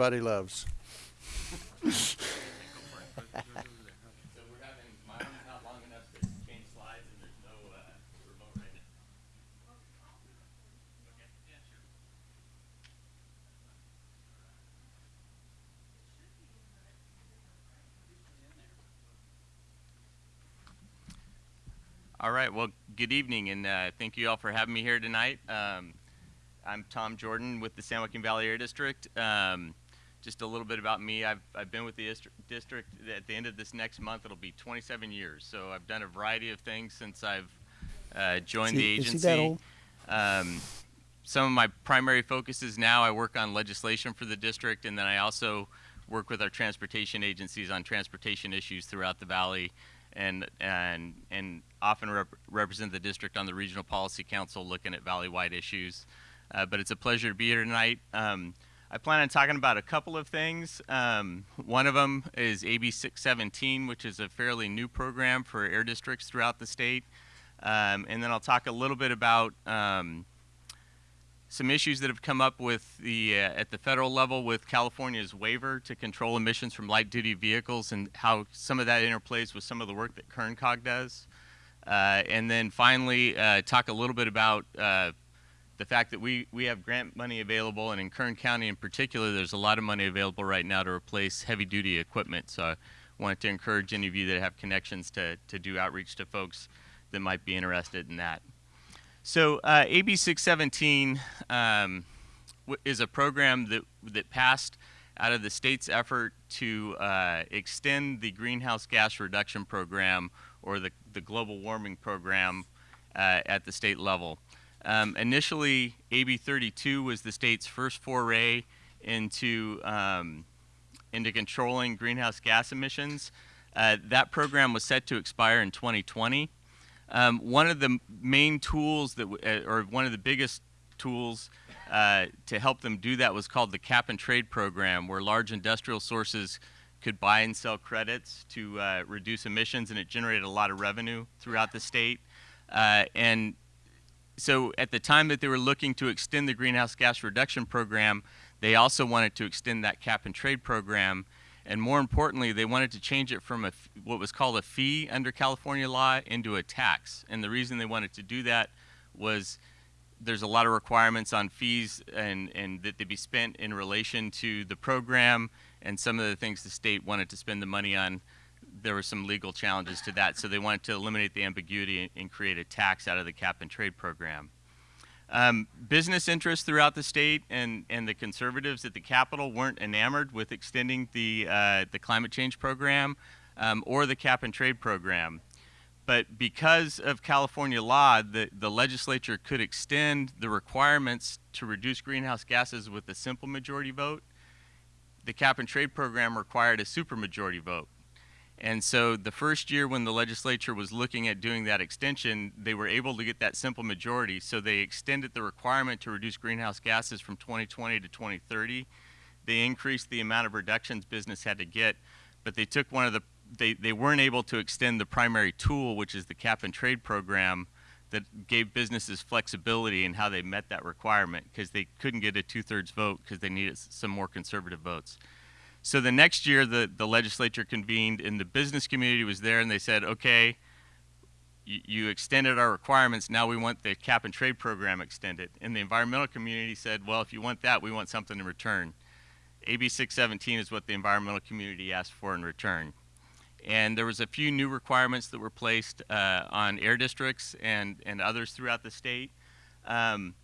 everybody loves. All right, well, good evening, and uh, thank you all for having me here tonight. Um, I'm Tom Jordan with the San Joaquin Valley Air District. Um, just a little bit about me. I've, I've been with the district at the end of this next month. It'll be 27 years. So I've done a variety of things since I've uh, joined the he- is agency. he that old? Um, some of my primary focuses now, I work on legislation for the district, and then I also work with our transportation agencies on transportation issues throughout the valley, and and and often rep- represent the district on the regional policy council, looking at valley-wide issues. Uh, but it's a pleasure to be here tonight. Um, I plan on talking about a couple of things. Um, one of them is AB 617, which is a fairly new program for air districts throughout the state. Um, and then I'll talk a little bit about um, some issues that have come up with the uh, at the federal level with California's waiver to control emissions from light duty vehicles and how some of that interplays with some of the work that KernCog does. Uh, and then finally, uh, talk a little bit about uh, the fact that we, we have grant money available, and in Kern County in particular, there's a lot of money available right now to replace heavy duty equipment. So I wanted to encourage any of you that have connections to, to do outreach to folks that might be interested in that. So uh, AB 617 um, is a program that, that passed out of the state's effort to uh, extend the greenhouse gas reduction program or the, the global warming program uh, at the state level. Um, initially, AB 32 was the state's first foray into um, into controlling greenhouse gas emissions. Uh, that program was set to expire in 2020. Um, one of the main tools that, uh, or one of the biggest tools uh, to help them do that was called the cap and trade program, where large industrial sources could buy and sell credits to uh, reduce emissions, and it generated a lot of revenue throughout the state. Uh, and so at the time that they were looking to extend the greenhouse gas reduction program, they also wanted to extend that cap and trade program. And more importantly, they wanted to change it from a, what was called a fee under California law into a tax. And the reason they wanted to do that was there's a lot of requirements on fees and, and that they be spent in relation to the program and some of the things the state wanted to spend the money on. There were some legal challenges to that, so they wanted to eliminate the ambiguity and, and create a tax out of the cap and trade program. Um, business interests throughout the state and, and the conservatives at the Capitol weren't enamored with extending the, uh, the climate change program um, or the cap and trade program. But because of California law, the, the legislature could extend the requirements to reduce greenhouse gases with a simple majority vote. The cap and trade program required a supermajority vote. And so the first year when the legislature was looking at doing that extension, they were able to get that simple majority. So they extended the requirement to reduce greenhouse gases from 2020 to 2030. They increased the amount of reductions business had to get, but they took one of the they, they weren't able to extend the primary tool, which is the cap and trade program, that gave businesses flexibility in how they met that requirement because they couldn't get a two-thirds vote because they needed some more conservative votes. So the next year, the, the legislature convened, and the business community was there, and they said, okay, you, extended our requirements, now we want the cap and trade program extended. And the environmental community said, well, if you want that, we want something in return. AB 617 is what the environmental community asked for in return. And there was a few new requirements that were placed uh, on air districts and, and others throughout the state. Um,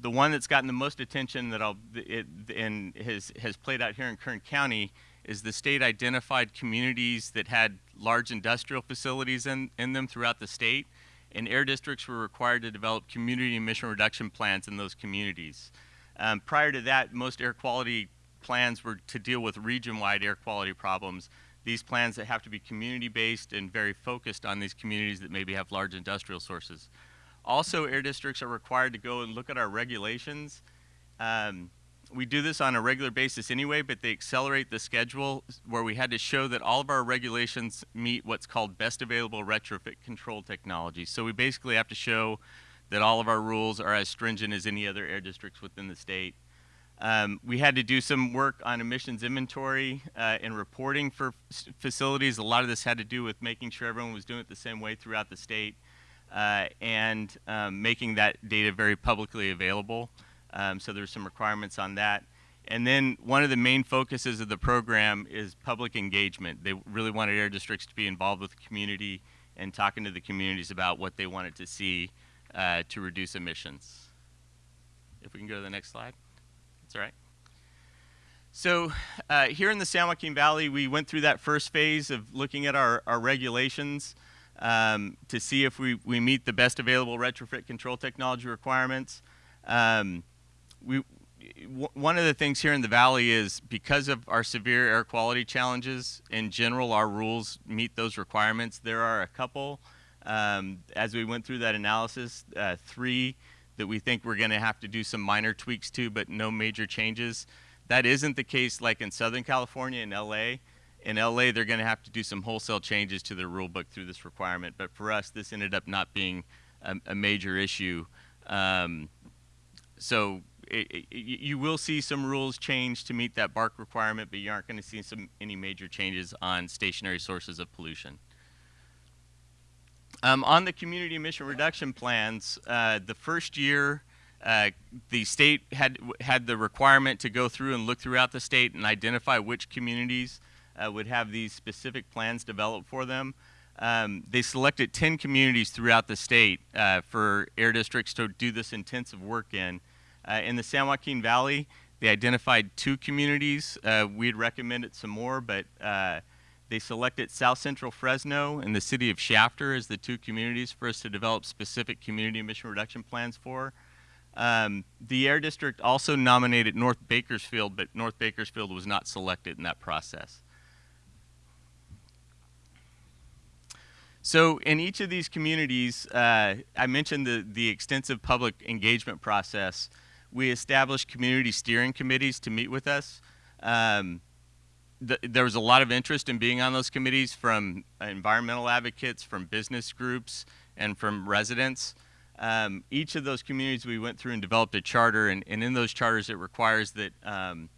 the one that's gotten the most attention that I'll it, and has has played out here in Kern County is the state identified communities that had large industrial facilities in, in them throughout the state, and air districts were required to develop community emission reduction plans in those communities. Um, prior to that, most air quality plans were to deal with region-wide air quality problems. These plans that have to be community-based and very focused on these communities that maybe have large industrial sources. Also, air districts are required to go and look at our regulations. Um, we do this on a regular basis anyway, but they accelerate the schedule where we had to show that all of our regulations meet what's called best available retrofit control technology. So we basically have to show that all of our rules are as stringent as any other air districts within the state. Um, we had to do some work on emissions inventory uh, and reporting for facilities. A lot of this had to do with making sure everyone was doing it the same way throughout the state uh, and um, making that data very publicly available. Um, so there's some requirements on that. And then one of the main focuses of the program is public engagement. They really wanted air districts to be involved with the community and talking to the communities about what they wanted to see uh, to reduce emissions. If we can go to the next slide. That's all right. So uh, here in the San Joaquin Valley, we went through that first phase of looking at our, our regulations um, to see if we, we meet the best available retrofit control technology requirements. Um, we, one of the things here in the valley is because of our severe air quality challenges, in general, our rules meet those requirements. There are a couple, um, as we went through that analysis, uh, three that we think we're going to have to do some minor tweaks to, but no major changes. That isn't the case like in Southern California and LA. In LA, they're going to have to do some wholesale changes to their rule book through this requirement. But for us, this ended up not being a, a major issue. Um, so it, it, you will see some rules change to meet that BARC requirement, but you aren't going to see some any major changes on stationary sources of pollution. Um, on the community emission reduction plans, uh, the first year, uh, the state had had the requirement to go through and look throughout the state and identify which communities uh, would have these specific plans developed for them. Um, they selected 10 communities throughout the state uh, for air districts to do this intensive work in. Uh, in the San Joaquin Valley, they identified two communities. Uh, we'd recommended some more, but they selected South Central Fresno and the city of Shafter as the two communities for us to develop specific community emission reduction plans for. Um, the Air District also nominated North Bakersfield, but North Bakersfield was not selected in that process. So in each of these communities, uh, I mentioned the, the extensive public engagement process. We established community steering committees to meet with us. Um, th there was a lot of interest in being on those committees from environmental advocates, from business groups, and from residents. Um, each of those communities we went through and developed a charter, and, and in those charters it requires that um,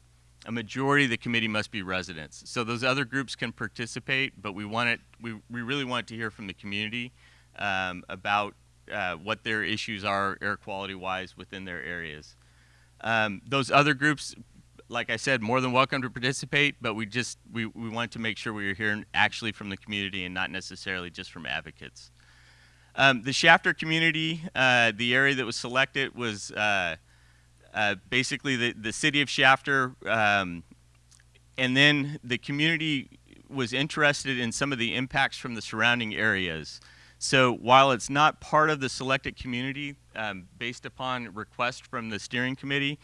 a majority of the committee must be residents. So those other groups can participate, but we want it, we, we really want to hear from the community um, about uh, what their issues are air quality wise within their areas. Um, those other groups, like I said, more than welcome to participate, but we just, we, we want to make sure we are hearing actually from the community and not necessarily just from advocates. Um, the Shafter community, uh, the area that was selected was uh, uh, basically the, the city of Shafter, um, and then the community was interested in some of the impacts from the surrounding areas. So while it's not part of the selected community, um, based upon request from the steering committee,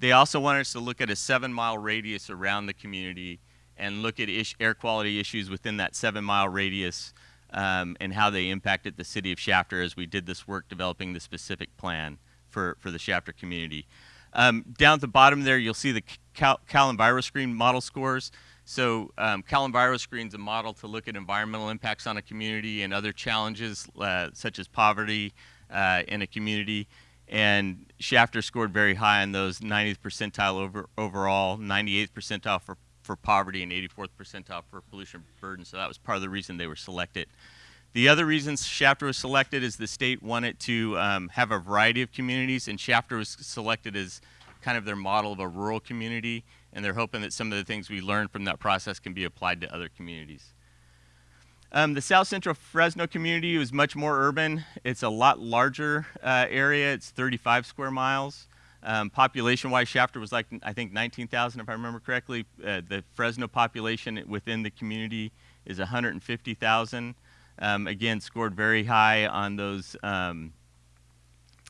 they also wanted us to look at a seven mile radius around the community and look at air quality issues within that seven mile radius um, and how they impacted the city of Shafter as we did this work developing the specific plan for, for the Shafter community. Um, down at the bottom there, you'll see the Cal, Cal EnviroScreen model scores. So um, Cal EnviroScreen is a model to look at environmental impacts on a community and other challenges uh, such as poverty uh, in a community. And Shafter scored very high on those 90th percentile over, overall, 98th percentile for, for poverty, and 84th percentile for pollution burden. So that was part of the reason they were selected. The other reason Shafter was selected is the state wanted to um, have a variety of communities, and Shafter was selected as kind of their model of a rural community, and they're hoping that some of the things we learned from that process can be applied to other communities. Um, the South Central Fresno community was much more urban. It's a lot larger uh, area. It's 35 square miles. Um, Population-wise, Shafter was like, I think, 19,000 if I remember correctly. Uh, the Fresno population within the community is 150,000 um, again scored very high on those um,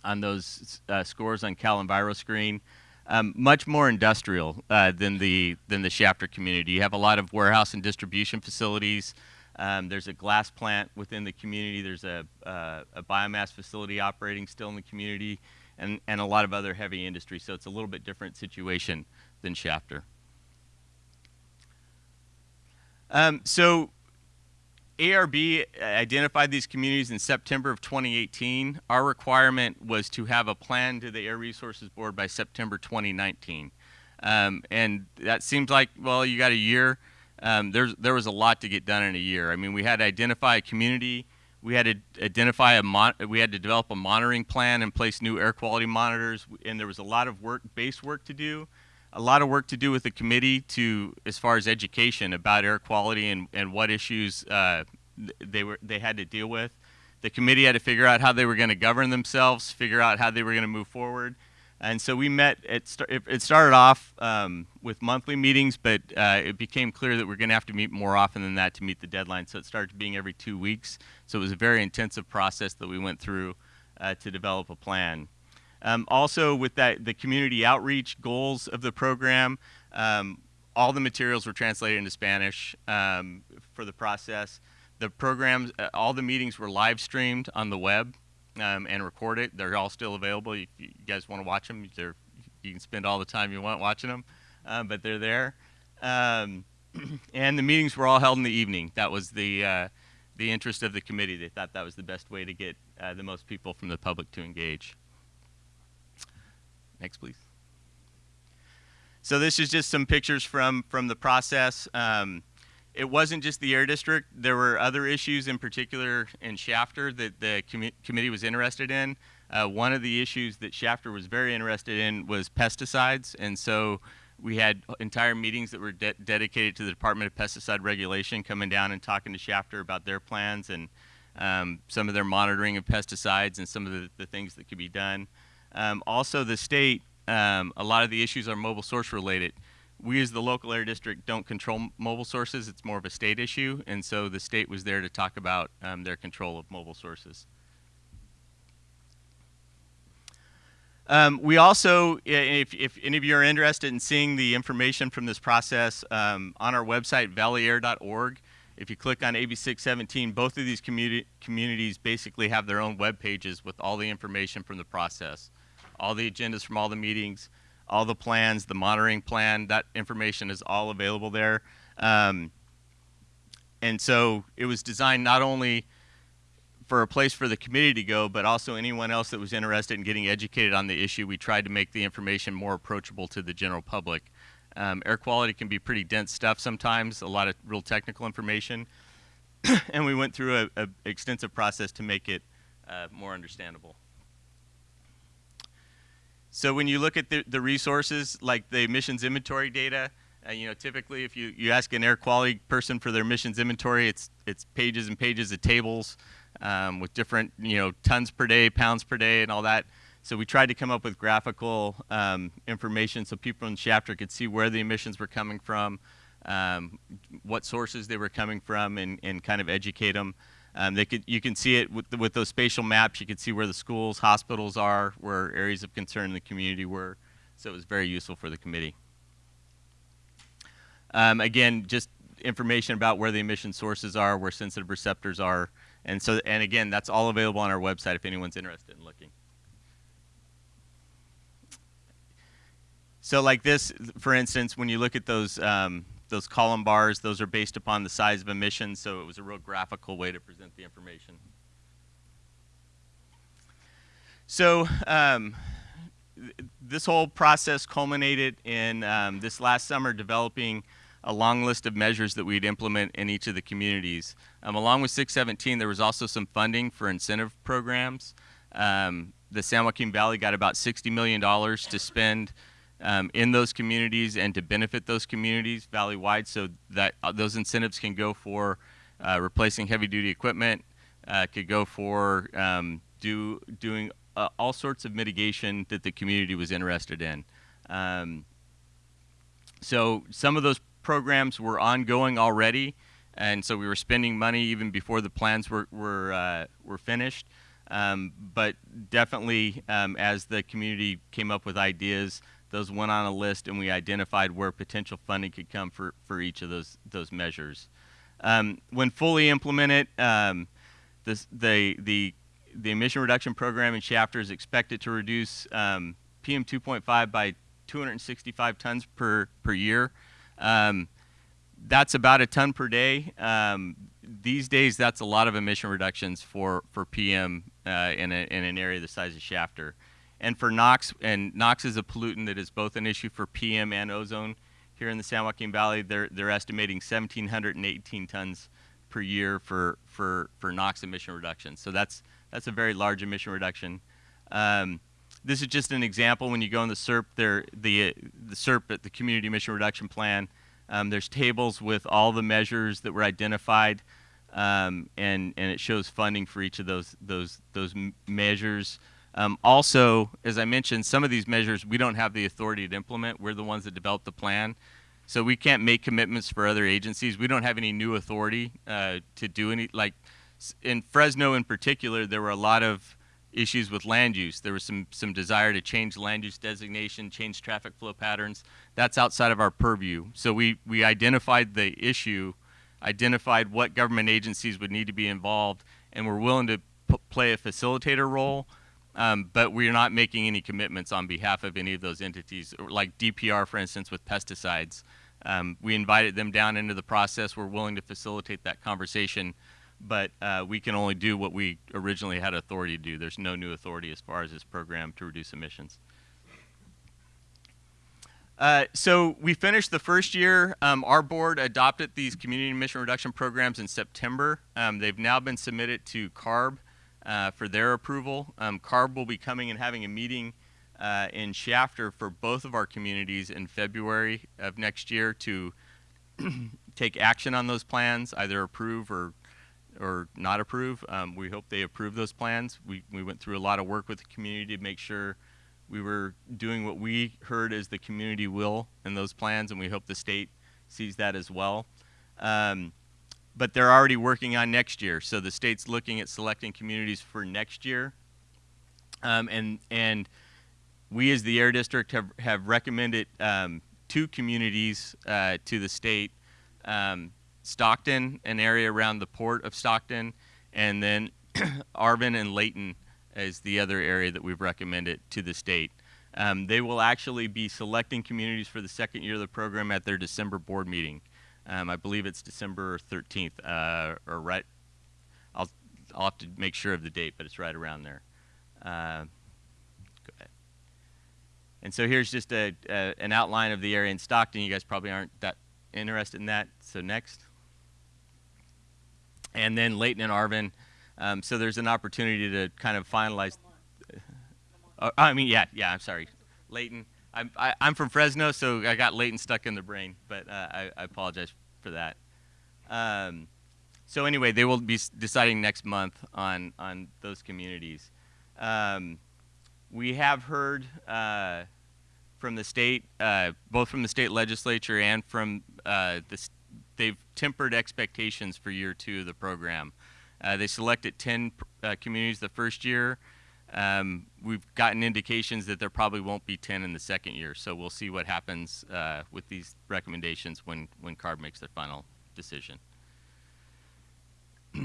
on those uh, scores on Cal EnviroScreen. Um, much more industrial uh, than the than the Shafter community. You have a lot of warehouse and distribution facilities. Um, there's a glass plant within the community. There's a, uh, a biomass facility operating still in the community, and and a lot of other heavy industry. So it's a little bit different situation than Shafter. Um, so ARB identified these communities in September of 2018. Our requirement was to have a plan to the Air Resources Board by September 2019. Um, and that seems like, well, you got a year. Um, there's, there was a lot to get done in a year. I mean, we had to identify a community. We had to identify a we had to develop a monitoring plan and place new air quality monitors. And there was a lot of work, base work to do, a lot of work to do with the committee to, as far as education about air quality and, and what issues uh, they were they had to deal with. The committee had to figure out how they were going to govern themselves, figure out how they were going to move forward. And so we met, it, it started off um, with monthly meetings, but uh, it became clear that we're going to have to meet more often than that to meet the deadline. So it started being every two weeks. So it was a very intensive process that we went through uh, to develop a plan. Um, also, with that, the community outreach goals of the program, um, all the materials were translated into Spanish um, for the process. The programs, uh, all the meetings were live streamed on the web um, and recorded. They're all still available. If you guys want to watch them, they're, you can spend all the time you want watching them, uh, but they're there. Um, and the meetings were all held in the evening. That was the uh, the interest of the committee. They thought that was the best way to get uh, the most people from the public to engage. Next, please. So this is just some pictures from from the process. Um, it wasn't just the air district. There were other issues in particular in Shafter that the com committee was interested in. Uh, one of the issues that Shafter was very interested in was pesticides, and so we had entire meetings that were de dedicated to the Department of Pesticide Regulation coming down and talking to Shafter about their plans and um, some of their monitoring of pesticides and some of the, the things that could be done. Um, also, the state, um, a lot of the issues are mobile source related we as the local air district don't control mobile sources. It's more of a state issue, and so the state was there to talk about um, their control of mobile sources. Um, we also, if, if, any of you are interested in seeing the information from this process, um, on our website, valleyair.org, if you click on AB 617, both of these communi communities basically have their own web pages with all the information from the process, all the agendas from all the meetings, all the plans, the monitoring plan, that information is all available there. Um, and so it was designed not only for a place for the committee to go, but also anyone else that was interested in getting educated on the issue. We tried to make the information more approachable to the general public. Um, air quality can be pretty dense stuff sometimes, a lot of real technical information. and we went through an extensive process to make it uh, more understandable. So when you look at the, the resources, like the emissions inventory data, uh, you know, typically if you, you ask an air quality person for their emissions inventory, it's, it's pages and pages of tables um, with different, you know, tons per day, pounds per day, and all that. So we tried to come up with graphical um, information so people in Shafter could see where the emissions were coming from, um, what sources they were coming from, and, and kind of educate them. Um, they could, you can see it with, with those spatial maps. You can see where the schools, hospitals are, where areas of concern in the community were. So it was very useful for the committee. Um, again, just information about where the emission sources are, where sensitive receptors are, and so and again, that's all available on our website if anyone's interested in looking. So like this, for instance, when you look at those um, those column bars, those are based upon the size of emissions, so it was a real graphical way to present the information. So um, this whole process culminated in um, this last summer developing a long list of measures that we'd implement in each of the communities. Um, along with 617, there was also some funding for incentive programs. Um, the San Joaquin Valley got about $60 million to spend um, in those communities and to benefit those communities valley-wide so that uh, those incentives can go for uh, replacing heavy-duty equipment, uh, could go for um, do, doing uh, all sorts of mitigation that the community was interested in. Um, so some of those programs were ongoing already, and so we were spending money even before the plans were, were, uh, were finished. Um, but definitely um, as the community came up with ideas, those went on a list and we identified where potential funding could come for, for each of those, those measures. Um, when fully implemented, um, this, the, the, the emission reduction program in Shafter is expected to reduce um, PM 2.5 by 265 tons per, per year. Um, that's about a ton per day. Um, these days, that's a lot of emission reductions for, for PM uh, in, a, in an area the size of Shafter. And for NOx, and NOx is a pollutant that is both an issue for PM and ozone here in the San Joaquin Valley. They're, they're estimating 1,718 tons per year for, for, for NOx emission reduction. So that's, that's a very large emission reduction. Um, this is just an example. When you go in the CERP, there, the, the CERP at the Community Emission Reduction Plan, um, there's tables with all the measures that were identified, um, and, and it shows funding for each of those, those, those measures. Um, also, as I mentioned, some of these measures we don't have the authority to implement. We're the ones that develop the plan. So we can't make commitments for other agencies. We don't have any new authority uh, to do any, like in Fresno in particular, there were a lot of issues with land use. There was some, some desire to change land use designation, change traffic flow patterns. That's outside of our purview. So we, we identified the issue, identified what government agencies would need to be involved, and we're willing to play a facilitator role, um, but we're not making any commitments on behalf of any of those entities, like DPR, for instance, with pesticides. Um, we invited them down into the process. We're willing to facilitate that conversation but uh, we can only do what we originally had authority to do. There's no new authority as far as this program to reduce emissions. Uh, so we finished the first year. Um, our board adopted these community emission reduction programs in September. Um, they've now been submitted to CARB uh, for their approval. Um, CARB will be coming and having a meeting uh, in Shafter for both of our communities in February of next year to take action on those plans, either approve or or not approve. Um, we hope they approve those plans. We, we went through a lot of work with the community to make sure we were doing what we heard as the community will in those plans, and we hope the state sees that as well. Um, but they're already working on next year, so the state's looking at selecting communities for next year. Um, and and we as the air district have, have recommended um, two communities uh, to the state um, Stockton, an area around the port of Stockton, and then Arvin and Laton is the other area that we've recommended to the state. Um, they will actually be selecting communities for the second year of the program at their December board meeting. Um, I believe it's December 13th, uh, or right. I'll I'll have to make sure of the date, but it's right around there. Uh, go ahead. And so here's just a, a, an outline of the area in Stockton. You guys probably aren't that interested in that. So next and then Laton and Arvin. Um, so there's an opportunity to kind of finalize. Uh, I mean, yeah, yeah. I'm sorry, Layton. I'm I, i am from Fresno, so I got Laton stuck in the brain, but uh, I, I, apologize for that. Um, so anyway, they will be deciding next month on on those communities. Um, we have heard uh, from the state, uh, both from the state legislature and from uh, the they've tempered expectations for year two of the program. Uh, they selected 10 uh, communities the first year. Um, we've gotten indications that there probably won't be 10 in the second year, so we'll see what happens uh, with these recommendations when, when CARB makes their final decision.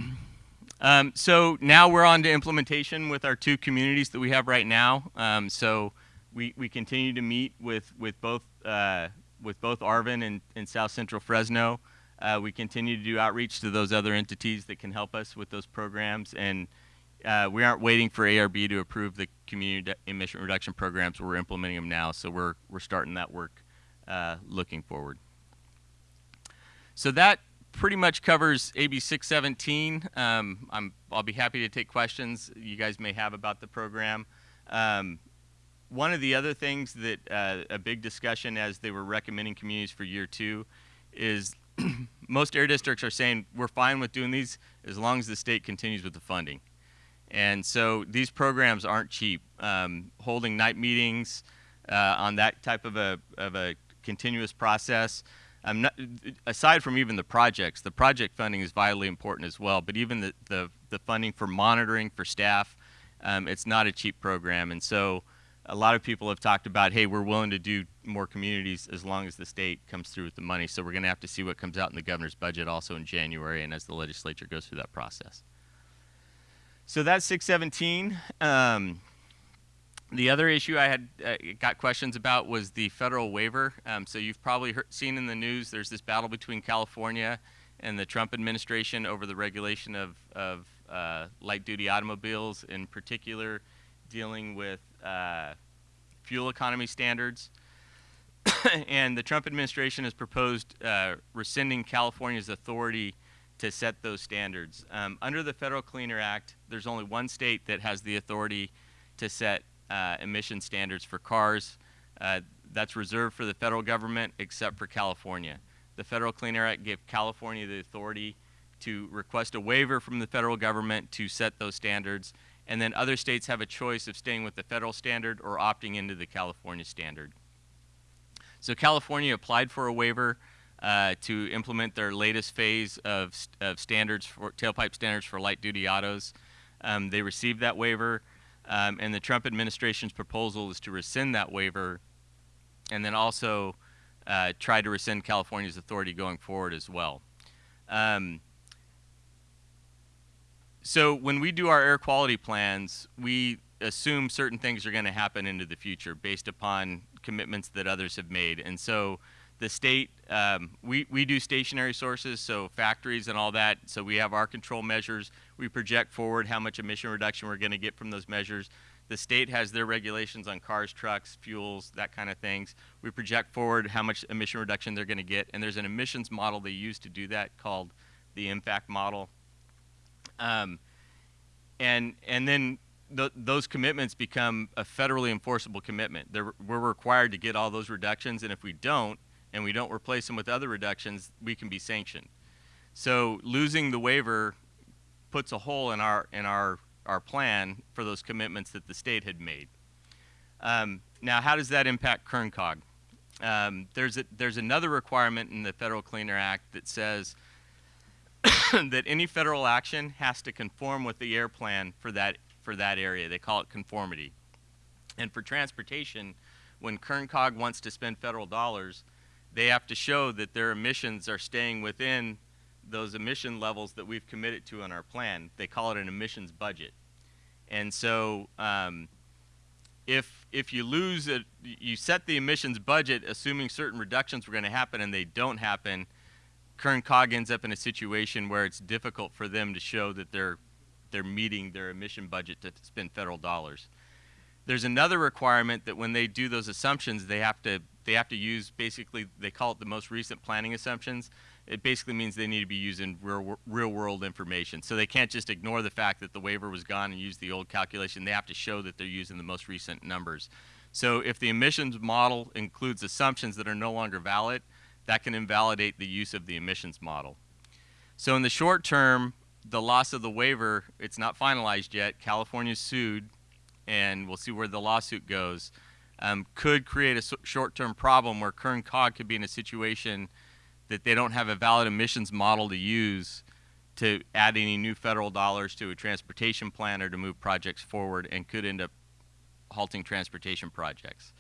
um, so now we're on to implementation with our two communities that we have right now. Um, so we, we continue to meet with, with both uh, with both Arvin and, and South Central Fresno. Uh, we continue to do outreach to those other entities that can help us with those programs. And uh, we aren't waiting for ARB to approve the community emission reduction programs. We're implementing them now. So we're, we're starting that work uh, looking forward. So that pretty much covers AB 617. Um, I'm, I'll be happy to take questions you guys may have about the program. Um, one of the other things that uh, a big discussion as they were recommending communities for year two is most air districts are saying we're fine with doing these as long as the state continues with the funding. And so these programs aren't cheap. Um, holding night meetings uh, on that type of a, of a continuous process, not, aside from even the projects, the project funding is vitally important as well, but even the, the, the funding for monitoring for staff, um, it's not a cheap program. And so a lot of people have talked about, hey, we're willing to do more communities as long as the state comes through with the money. So we're going to have to see what comes out in the governor's budget also in January and as the legislature goes through that process. So that's 617. Um, the other issue I had uh, got questions about was the federal waiver. Um, so you've probably heard, seen in the news there's this battle between California and the Trump administration over the regulation of, of uh, light duty automobiles, in particular dealing with uh, fuel economy standards. and the Trump administration has proposed uh, rescinding California's authority to set those standards. Um, under the Federal Clean Air Act, there's only one state that has the authority to set uh, emission standards for cars. Uh, that's reserved for the federal government except for California. The Federal Clean Air Act gave California the authority to request a waiver from the federal government to set those standards, and then other states have a choice of staying with the federal standard or opting into the California standard. So California applied for a waiver uh, to implement their latest phase of, of standards for tailpipe standards for light duty autos. Um, they received that waiver, um, and the Trump administration's proposal is to rescind that waiver and then also uh, try to rescind California's authority going forward as well. Um, so when we do our air quality plans, we assume certain things are going to happen into the future based upon commitments that others have made. And so the state, um, we, we do stationary sources, so factories and all that. So we have our control measures. We project forward how much emission reduction we're going to get from those measures. The state has their regulations on cars, trucks, fuels, that kind of things. We project forward how much emission reduction they're going to get, and there's an emissions model they use to do that called the EMFAC model. Um, and and then th those commitments become a federally enforceable commitment. They're, we're required to get all those reductions, and if we don't, and we don't replace them with other reductions, we can be sanctioned. So losing the waiver puts a hole in our in our our plan for those commitments that the state had made. Um, now, how does that impact Kern COG? Um, there's a, there's another requirement in the Federal Clean Air Act that says that any federal action has to conform with the air plan for that for that area. They call it conformity. And for transportation, when Kern COG wants to spend federal dollars, they have to show that their emissions are staying within those emission levels that we've committed to in our plan. They call it an emissions budget. And so um, if, if you lose it, you set the emissions budget assuming certain reductions were going to happen and they don't happen, Kern COG ends up in a situation where it's difficult for them to show that they're, they're meeting their emission budget to spend federal dollars. There's another requirement that when they do those assumptions, they have to they have to use basically they call it the most recent planning assumptions. It basically means they need to be using real, real world information. So they can't just ignore the fact that the waiver was gone and use the old calculation. They have to show that they're using the most recent numbers. So if the emissions model includes assumptions that are no longer valid, that can invalidate the use of the emissions model. So in the short term, the loss of the waiver, it's not finalized yet. California sued and we'll see where the lawsuit goes, um, could create a short-term problem where Kern COG could be in a situation that they don't have a valid emissions model to use to add any new federal dollars to a transportation plan or to move projects forward and could end up halting transportation projects.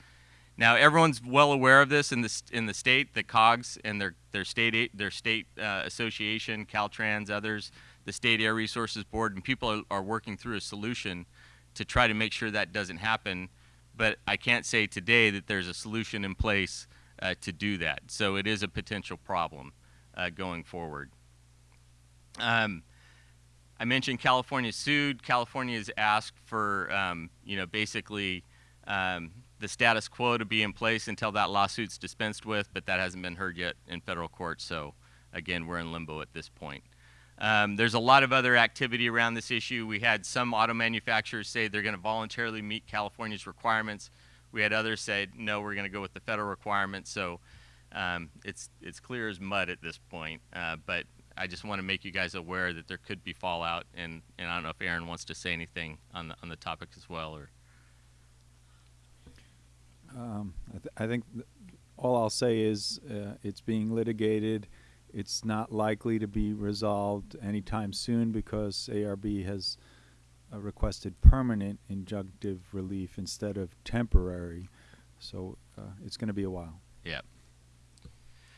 Now everyone's well aware of this in the in the state, the COGS and their their state their state uh, association, Caltrans, others, the State Air Resources Board, and people are, are working through a solution to try to make sure that doesn't happen. But I can't say today that there's a solution in place uh, to do that. So it is a potential problem uh, going forward. Um, I mentioned California sued. California has asked for, um, you know, basically um, the status quo to be in place until that lawsuit's dispensed with, but that hasn't been heard yet in federal court. So again, we're in limbo at this point. Um, there's a lot of other activity around this issue. We had some auto manufacturers say they're going to voluntarily meet California's requirements. We had others say, no, we're going to go with the federal requirements. So um, it's, it's clear as mud at this point. Uh, but I just want to make you guys aware that there could be fallout. And, and I don't know if Aaron wants to say anything on the, on the topic as well. or. Um, I, th I, think all I'll say is uh, it's being litigated. It's not likely to be resolved anytime soon because ARB has uh, requested permanent injunctive relief instead of temporary. So uh, it's going to be a while. Yeah.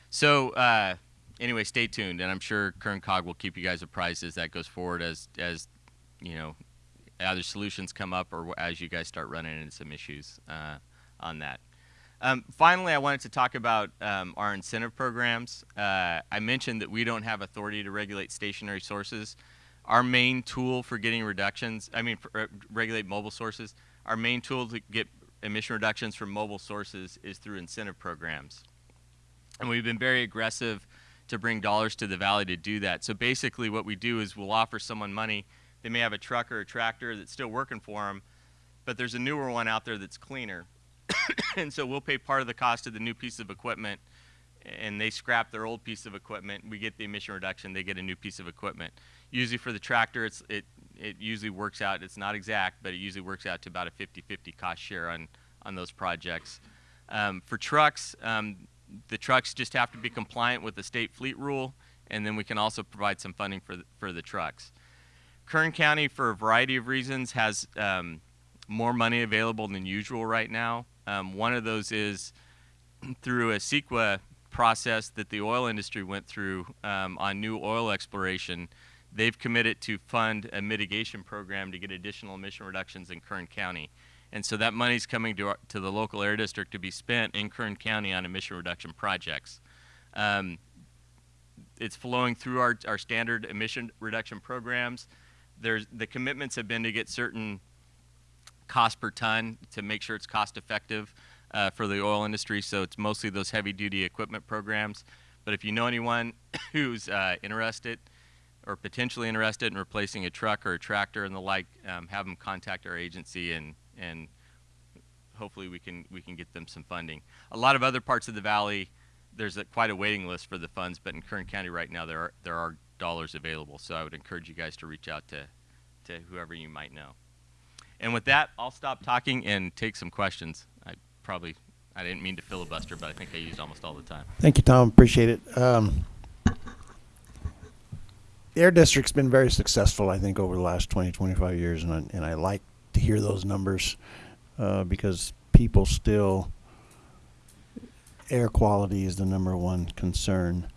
So uh, anyway, stay tuned, and I'm sure Kern COG will keep you guys apprised as that goes forward, as as you know, either solutions come up or as you guys start running into some issues uh, on that. Um, finally, I wanted to talk about um, our incentive programs. Uh, I mentioned that we don't have authority to regulate stationary sources. Our main tool for getting reductions, I mean, for, uh, regulate mobile sources, our main tool to get emission reductions from mobile sources is through incentive programs. And we've been very aggressive to bring dollars to the valley to do that. So basically, what we do is we'll offer someone money. They may have a truck or a tractor that's still working for them, but there's a newer one out there that's cleaner. and so we'll pay part of the cost of the new piece of equipment and they scrap their old piece of equipment. We get the emission reduction. They get a new piece of equipment. Usually for the tractor, it's, it, it usually works out. It's not exact, but it usually works out to about a 50-50 cost share on, on those projects. Um, for trucks, um, the trucks just have to be compliant with the state fleet rule, and then we can also provide some funding for the, for the trucks. Kern County, for a variety of reasons, has um, more money available than usual right now. Um, one of those is through a CEQA process that the oil industry went through um, on new oil exploration. They've committed to fund a mitigation program to get additional emission reductions in Kern County. And so that money is coming to, our, to the local air district to be spent in Kern County on emission reduction projects. Um, it's flowing through our, our standard emission reduction programs. There's, the commitments have been to get certain cost per ton to make sure it's cost effective uh, for the oil industry. So it's mostly those heavy duty equipment programs. But if you know anyone who's uh, interested or potentially interested in replacing a truck or a tractor and the like, um, have them contact our agency and, and hopefully we can, we can get them some funding. A lot of other parts of the valley, there's a, quite a waiting list for the funds, but in Kern County right now there are, there are dollars available. So I would encourage you guys to reach out to, to whoever you might know. And with that, I'll stop talking and take some questions. I probably, I didn't mean to filibuster, but I think I used almost all the time. Thank you, Tom. Appreciate it. Um, the Air District's been very successful, I think, over the last 20, 25 years, and I, and I like to hear those numbers uh, because people still, air quality is the number one concern.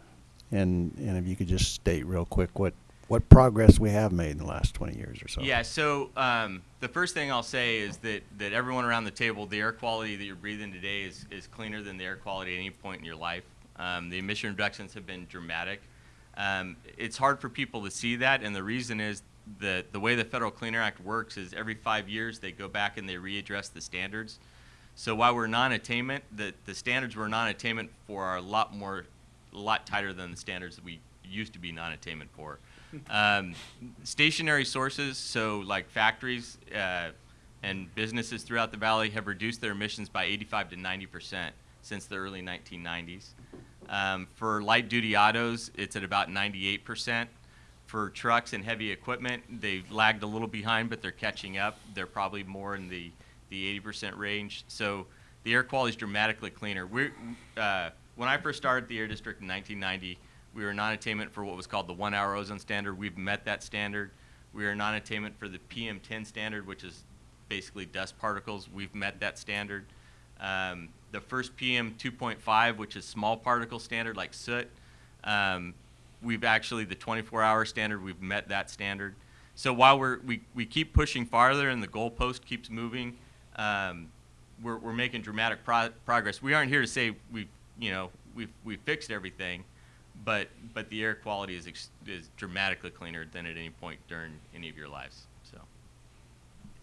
And, and if you could just state real quick what, what progress we have made in the last 20 years or so. Yeah, so um, the first thing I'll say is that, that everyone around the table, the air quality that you're breathing today is, is cleaner than the air quality at any point in your life. Um, the emission reductions have been dramatic. Um, it's hard for people to see that, and the reason is that the way the Federal Clean Air Act works is every five years they go back and they readdress the standards. So while we're non-attainment, the, the standards we're non-attainment for are a lot more, a lot tighter than the standards that we used to be non-attainment for. Um, stationary sources, so like factories uh, and businesses throughout the valley have reduced their emissions by 85 to 90 percent since the early 1990s. Um, for light duty autos, it's at about 98 percent. For trucks and heavy equipment, they've lagged a little behind, but they're catching up. They're probably more in the, the 80 percent range. So the air quality is dramatically cleaner. We're, uh, when I first started the Air District in 1990, we were non-attainment for what was called the one-hour ozone standard. We've met that standard. We are non-attainment for the PM10 standard, which is basically dust particles. We've met that standard. Um, the first PM 2.5, which is small particle standard like soot, um, we've actually, the 24-hour standard, we've met that standard. So while we're, we, we keep pushing farther and the goalpost keeps moving, um, we're, we're making dramatic pro progress. We aren't here to say we've, you know, we've, we've fixed everything but but the air quality is is dramatically cleaner than at any point during any of your lives. So.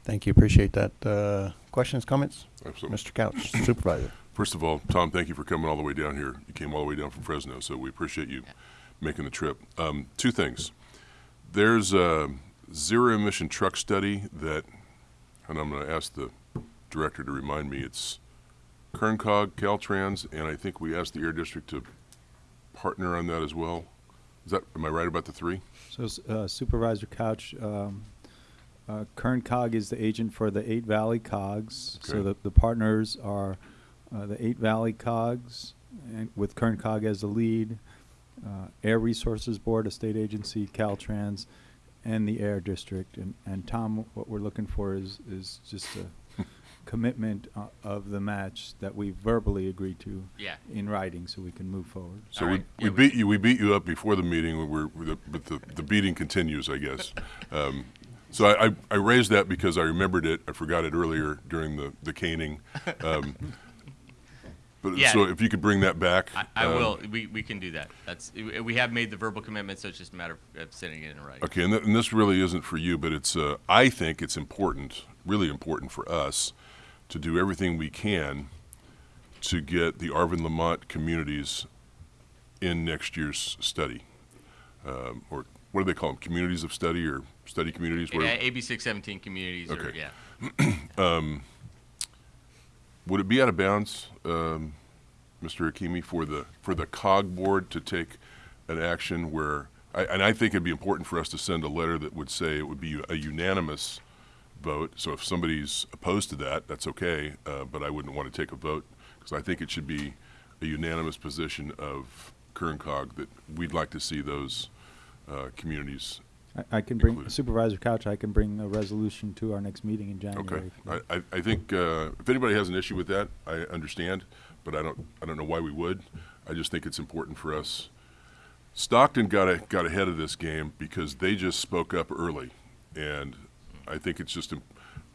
Thank you. Appreciate that. Uh, questions, comments? Absolutely. Mr. Couch, Supervisor. First of all, Tom, thank you for coming all the way down here. You came all the way down from Fresno, so we appreciate you Yeah. making the trip. Um, two things. There's a zero emission truck study that, and I'm going to ask the director to remind me, it's KernCog, Caltrans, and I think we asked the Air District to partner on that as well. Is that, am I right about the three? So uh, Supervisor Couch, um, uh, Kern Cog is the agent for the Eight Valley Cogs. So the, the partners are uh, the Eight Valley Cogs, and with Kern Cog as the lead, uh, Air Resources Board, a state agency, Caltrans, and the Air District. And, and Tom, what we're looking for is, is just a commitment uh, of the match that we verbally agreed to Yeah. in writing so we can move forward. So All we, right. we Yeah, we- beat you, we beat you up before the meeting, we we're, we're the- but the, the beating continues, I guess. Um, So I, I- I raised that because I remembered it, I forgot it earlier during the, the caning. Um, But Yeah. so if you could bring that back. I, I um, will. We, we can do that. That's we have made the verbal commitment, so it's just a matter of, of sending it in writing. Okay, and, th- and this really isn't for you, but it's, uh, I think it's important, really important for us to do everything we can to get the Arvin Lamont communities in next year's study. Um, or what do they call them? Communities of study or study communities? Yeah, AB six seventeen communities. Or, Okay. yeah. Would it be out of bounds, um, Mr. Hakimi, for the, for the COG board to take an action where, I, and I think it'd be important for us to send a letter that would say it would be a unanimous vote. So if somebody's opposed to that, that's okay, uh, but I wouldn't want to take a vote because I think it should be a unanimous position of Kern COG that we'd like to see those uh, communities. I, I can bring Included. Supervisor Couch. I can bring a resolution to our next meeting in January. Okay. if you'd like. I, I, I think uh, if anybody has an issue with that, I understand, but I don't I don't know why we would. I just think it's important for us. Stockton got a, got ahead of this game because they just spoke up early, and I think it's just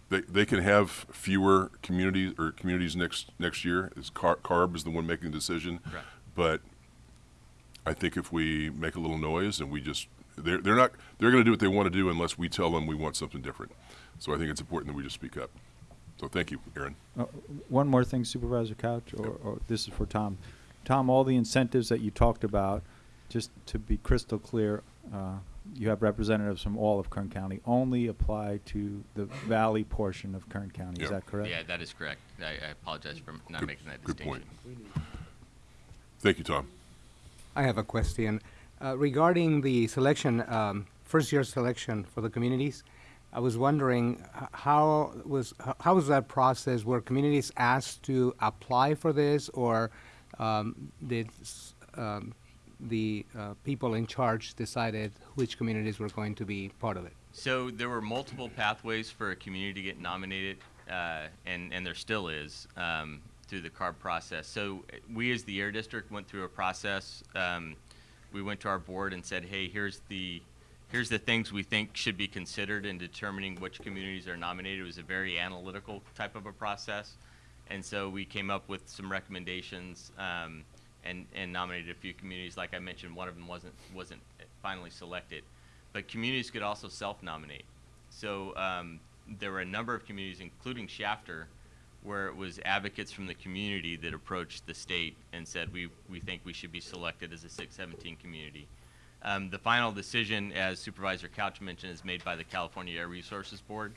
they they can have fewer communities or communities next next year. Is Car- Carb is the one making the decision, Correct. but I think if we make a little noise and we just they're they're not they're going to do what they want to do unless we tell them we want something different. So I think it's important that we just speak up. So thank you, Aaron. Uh, One more thing, Supervisor Couch, or, or this is for Tom. Tom, all the incentives that you talked about, just to be crystal clear, uh, you have representatives from all of Kern County, only apply to the valley portion of Kern County. Is Yeah. that correct? Yeah, that is correct. I, I apologize for not Good- making that good distinction. point. Thank you, Tom. I have a question uh, regarding the selection, um, first year selection for the communities. I was wondering h- how was h- how was that process? Were communities asked to apply for this, or um, did s- um, the uh, people in charge decided which communities were going to be part of it? So there were multiple pathways for a community to get nominated, uh, and and there still is um, through the CARB process. So we, as the Air District, went through a process. Um, we went to our board and said, "Hey, here's the here's the things we think should be considered in determining which communities are nominated." It was a very analytical type of a process, and so we came up with some recommendations. Um, and, and nominated a few communities. Like I mentioned, one of them wasn't wasn't finally selected but communities could also self-nominate. So um, there were a number of communities, including Shafter, where it was advocates from the community that approached the state and said, we, we think we should be selected as a 617 community. Um, the final decision, as Supervisor Couch mentioned, is made by the California Air Resources Board.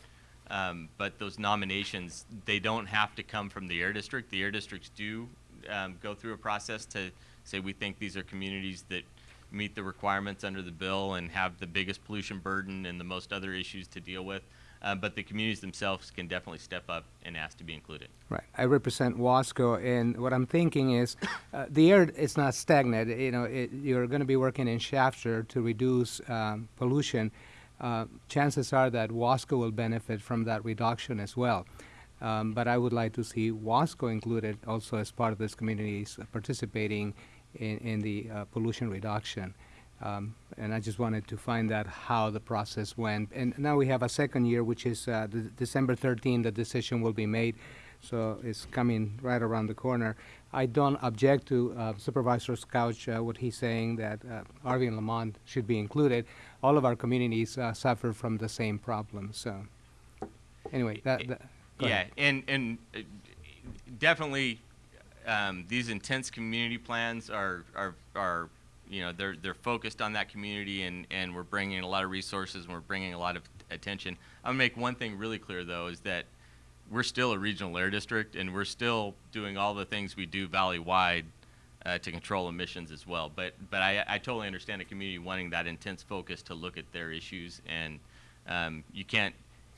Um, but those nominations, they don't have to come from the air district. The air districts do um, go through a process to say we think these are communities that meet the requirements under the bill and have the biggest pollution burden and the most other issues to deal with. Uh, but the communities themselves can definitely step up and ask to be included. Right. I represent Wasco, and what I'm thinking is, uh, the air is not stagnant. You know, it, you're going to be working in Shafter to reduce um, pollution. Uh, chances are that Wasco will benefit from that reduction as well. Um, but I would like to see Wasco included also as part of this communities participating in, in the uh, pollution reduction. Um, and I just wanted to find out how the process went. And now we have a second year, which is uh, December 13, the decision will be made. So it's coming right around the corner. I don't object to uh, Supervisor's couch, uh, what he's saying that uh, Arvin and Lamont should be included. All of our communities uh, suffer from the same problem. So, anyway, that, that go yeah, ahead. and and uh, definitely um, these intense community plans are are are you know they're they're focused on that community and and we're bringing a lot of resources and we're bringing a lot of attention. I'm gonna make one thing really clear though is that we're still a regional air district and we're still doing all the things we do valley wide uh, to control emissions as well. But but I, I totally understand a community wanting that intense focus to look at their issues and um, you can't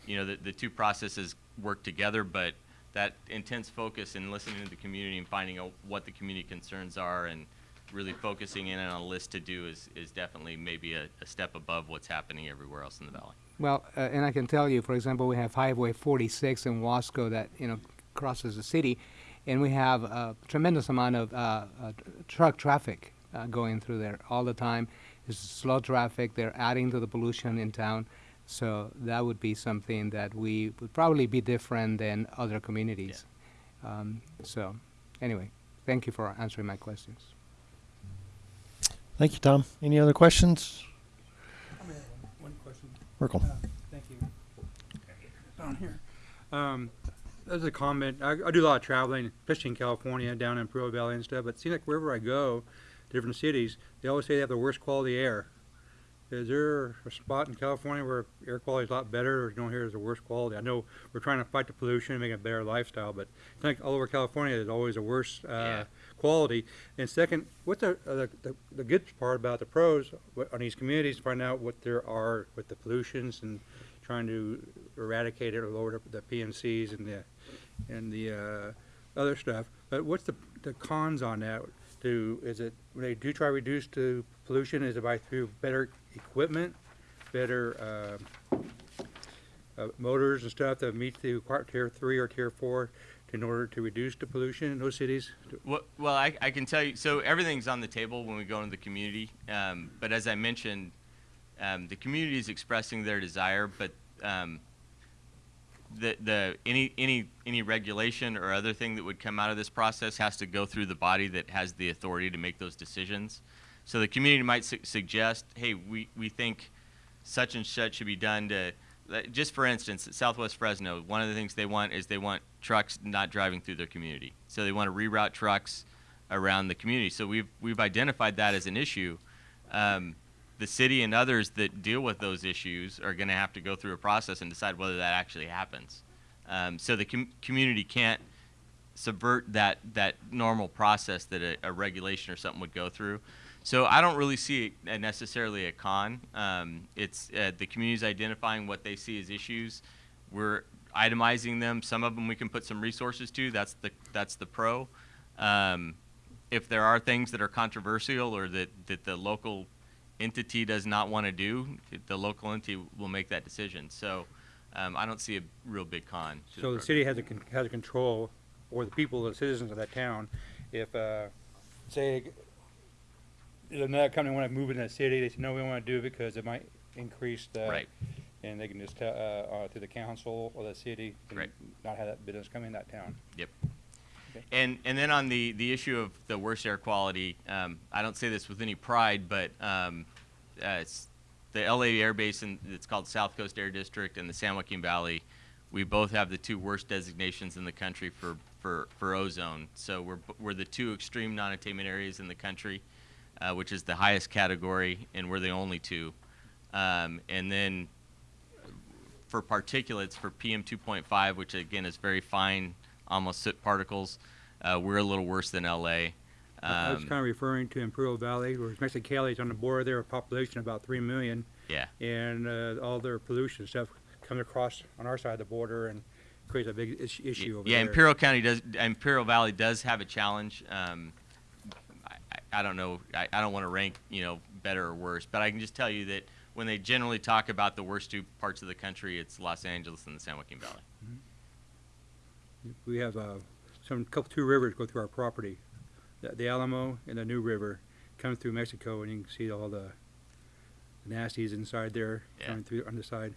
you know the, the two processes work together but that intense focus and listening to the community and finding out what the community concerns are and really focusing in on a list to do is, is definitely maybe a, a step above what's happening everywhere else in the valley. Well, uh, and I can tell you, for example, we have Highway 46 in Wasco that you know crosses the city, and we have a tremendous amount of uh, uh, truck traffic uh, going through there all the time. It's slow traffic. They're adding to the pollution in town, so that would be something that we would probably be different than other communities. Um, so, anyway, thank thank you for answering my questions. Thank you, Tom. Any other questions? One question. Merkel. Thank you. Down here. Um, as a comment, I, I do a lot of traveling, especially in California, down in Imperial Valley and stuff, but it seems like wherever I go, different cities, they always say they have the worst quality air. Is there a spot in California where air quality is a lot better, or you don't the worst quality? I know we're trying to fight the pollution and make a better lifestyle, but I think all over California, there's always a worse, uh, Yeah. quality. And second, what's the, uh, the, the good part about the pros on these communities, to find out what there are with the pollutions and trying to eradicate it or lower the, the PMCs and the, and the, uh, other stuff. But what's the, the cons on that? Do, is it, when they do try to reduce the pollution, is it by through better equipment, better, uh, uh, motors and stuff that meet the tier three or tier four in order to reduce the pollution in those cities? Well, well I, I can tell you. So everything's on the table when we go into the community. Um, but as I mentioned, um, the community is expressing their desire, but um, the the any any any regulation or other thing that would come out of this process has to go through the body that has the authority to make those decisions. So the community might su- suggest, hey, we, we think such and such should be done to, just for instance, Southwest Fresno, one of the things they want is they want trucks not driving through their community. So they want to reroute trucks around the community. So we've we've identified that as an issue. Um, the city and others that deal with those issues are going to have to go through a process and decide whether that actually happens. Um, so the com- community can't subvert that that normal process that a, a regulation or something would go through. So I don't really see it necessarily a con. Um, it's uh, the community's identifying what they see as issues. We're itemizing them. Some of them we can put some resources to. That's the that's the pro. Um, if there are things that are controversial or that, that the local entity does not want to do, the local entity will make that decision. So um, I don't see a real big con. So the program. city has a, con- has a control, or the people, the citizens of that town, if, uh, say, another company wanna move in that city, they say, no, we don't wanna do it because it might increase the. Right. And they can just tell, uh, uh, to the council or the city, and Right. not have that business come in that town. Yep. And and then on the the issue of the worst air quality, um, I don't say this with any pride, but um, uh, it's the LA Air Basin. It's called South Coast Air District and the San Joaquin Valley. We both have the two worst designations in the country for for, for ozone. So we're we're the two extreme non-attainment areas in the country, uh, which is the highest category, and we're the only two. Um, and then for particulates for PM 2.5, which again is very fine, almost soot particles, uh, we're a little worse than LA. I I was Um, kinda referring to Imperial Valley, where Mexicali is on the border there, a population of about three million. Yeah. And, uh, all their pollution stuff comes across on our side of the border and creates a big is- issue over there. yeah, Imperial County does, Imperial Valley does have a challenge. Um, I, I- I don't know, I, I don't want to rank, you know, better or worse, but I can just tell you that when they generally talk about the worst two parts of the country, it's Los Angeles and the San Joaquin Valley. We have, uh, some, couple, two rivers go through our property. The, the Alamo and the New River come through Mexico and you can see all the nasties inside there Yeah. coming through on the side.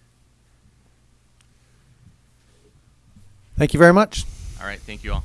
Thank you very much. All right, thank you all.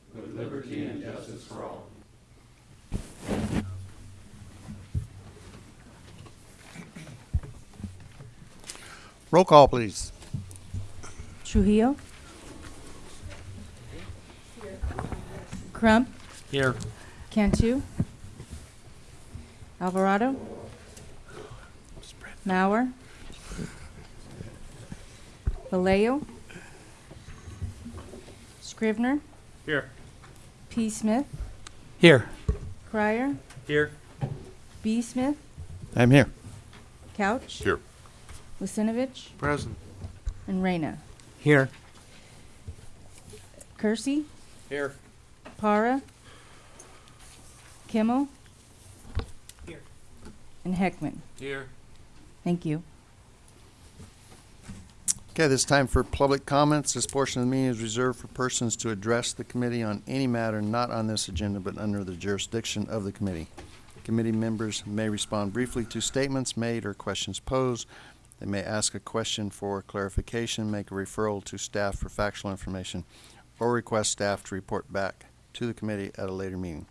river going through. Roll call, please. Trujillo. Crump. Here. Cantu. Alvarado. Mauer. Vallejo. Scrivner. Here. P. Smith. Here. Crier. Here. B. Smith. I'm here. Couch. Here. Lucinovich. Present. And Reyna. Here. Kersey, Here. Para, Kimmel, Here. and Heckman. Here. Thank you. Okay, this time for public comments. This portion of the meeting is reserved for persons to address the committee on any matter not on this agenda but under the jurisdiction of the committee. Committee members may respond briefly to statements made or questions posed. They may ask a question for clarification, make a referral to staff for factual information, or request staff to report back to the committee at a later meeting.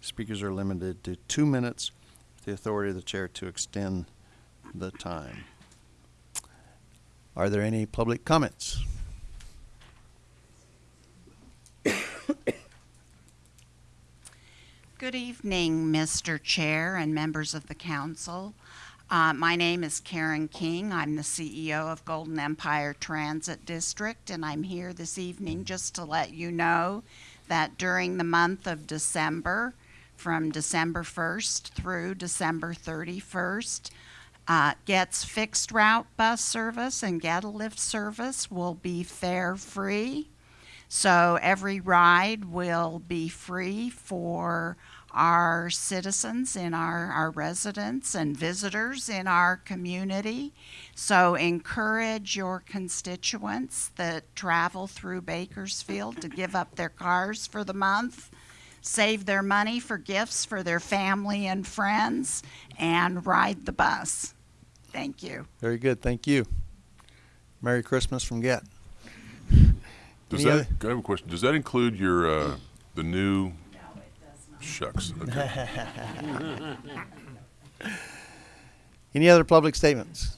Speakers are limited to two minutes, with the authority of the chair to extend the time. Are there any public comments? Good evening, Mr. Chair and members of the council. Uh, My name is Karen King. I'm the CEO of Golden Empire Transit District, and I'm here this evening just to let you know that during the month of December, from December 1st through December 31st, uh, Get's fixed route bus service and Get a Lift service will be fare-free. So every ride will be free for our citizens in our, our residents and visitors in our community. So encourage your constituents that travel through Bakersfield to give up their cars for the month, save their money for gifts for their family and friends, and ride the bus. Thank you. Very good, thank you. Merry Christmas from Get. Does Any that, other- I have a question. Does that include your, uh, the new? Shucks, okay. Any other public statements?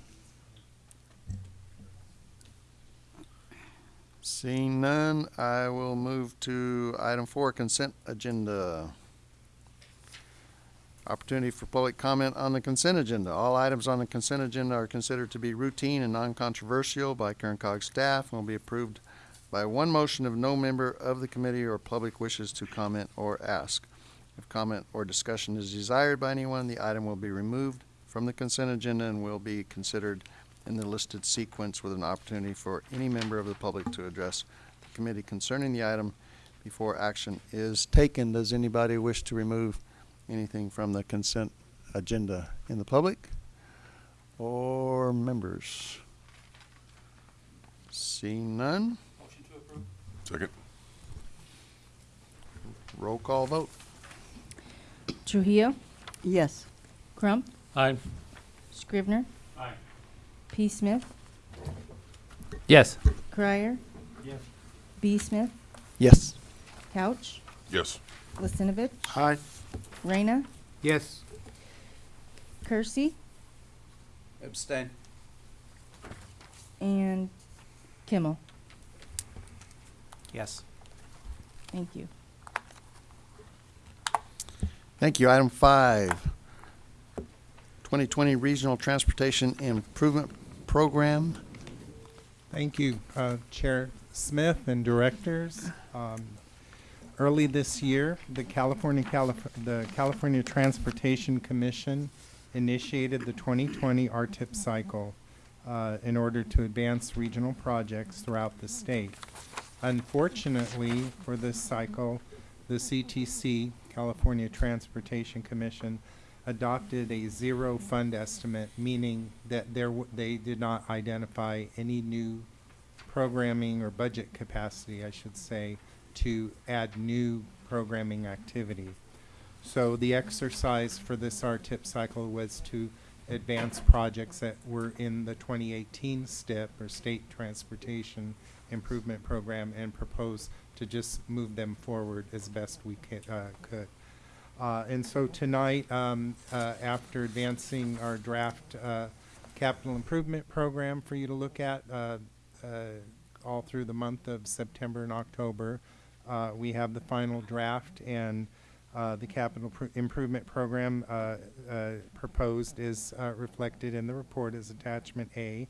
Seeing none, I will move to item four, consent agenda. Opportunity for public comment on the consent agenda. All items on the consent agenda are considered to be routine and non-controversial by Kern Cog staff and will be approved by one motion if no member of the committee or public wishes to comment or ask. If comment or discussion is desired by anyone, the item will be removed from the consent agenda and will be considered in the listed sequence with an opportunity for any member of the public to address the committee concerning the item before action is taken. Does anybody wish to remove anything from the consent agenda in the public or members? Seeing none, Motion to approve. Second? roll call vote. Trujillo, Yes. Crump, Aye. Scrivner. Aye. P. Smith, Yes. Crier. Yes. B. Smith, Yes. Couch, Yes. Listinovich, Aye. Reyna, Yes. Kersey, Abstain. and Kimmel. Yes. Thank you. Thank you. Item five, 2020 Regional Transportation Improvement Program. Thank you, uh, Chair Smith and directors. Um, Early this year, the California, Calif- the California Transportation Commission initiated the 2020 RTIP cycle uh, in order to advance regional projects throughout the state. Unfortunately, for this cycle, the CTC, California Transportation Commission, adopted a zero fund estimate, meaning that there, they did not identify any new programming or budget capacity, I should say, to add new programming activity. So the exercise for this RTIP cycle was to advance projects that were in the 2018 STIP, or State Transportation Improvement Program, and propose to just move them forward as best we uh, could. Uh, And so tonight, um, uh, after advancing our draft uh, capital improvement program for you to look at uh, uh, all through the month of September and October, uh, we have the final draft and uh, the capital pr- improvement program uh, uh, proposed is uh, reflected in the report as attachment A.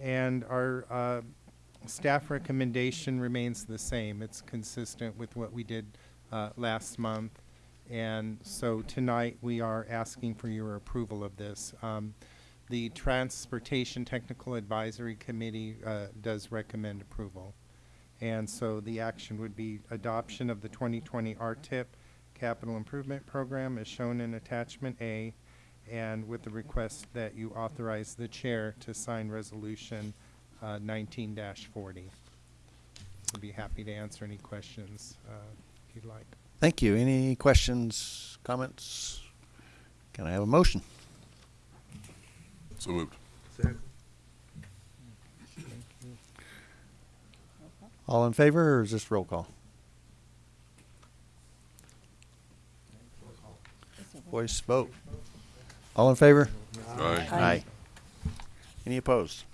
And our uh, staff recommendation remains the same. It's consistent with what we did last month. And so tonight, we are asking for your approval of this. Um, The Transportation Technical Advisory Committee does recommend approval. And so the action would be adoption of the 2020 RTIP Capital Improvement Program as shown in attachment A, and with the request that you authorize the chair to sign resolution uh, 19-40. I'd be happy to answer any questions uh, if you'd like. Thank you. Any questions, comments? Can I have a motion? So moved. All in favor, or is this roll call? Voice vote. All in favor? Aye. Aye. Any opposed?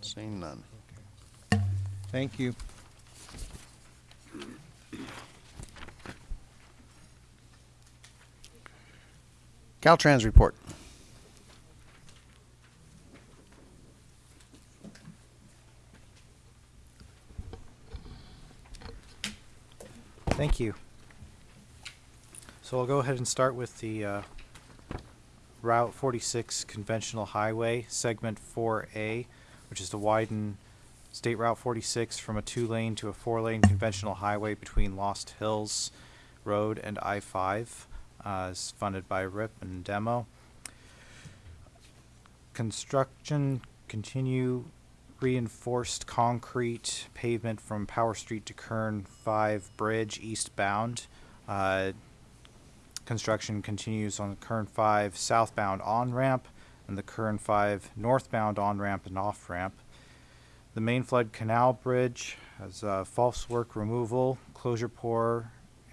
Seeing none. Thank you. Caltrans report. Thank you. So I'll go ahead and start with the uh, Route 46 conventional highway, segment 4A, which is to widen State Route 46 from a two-lane to a four-lane conventional highway between Lost Hills Road and I-5. Uh, is funded by RIP and Demo. Construction continue reinforced concrete pavement from Power Street to Kern 5 Bridge eastbound. Uh, construction continues on the Kern 5 southbound on ramp and the Kern 5 northbound on ramp and off ramp. The main flood canal bridge has uh, false work removal, closure pour,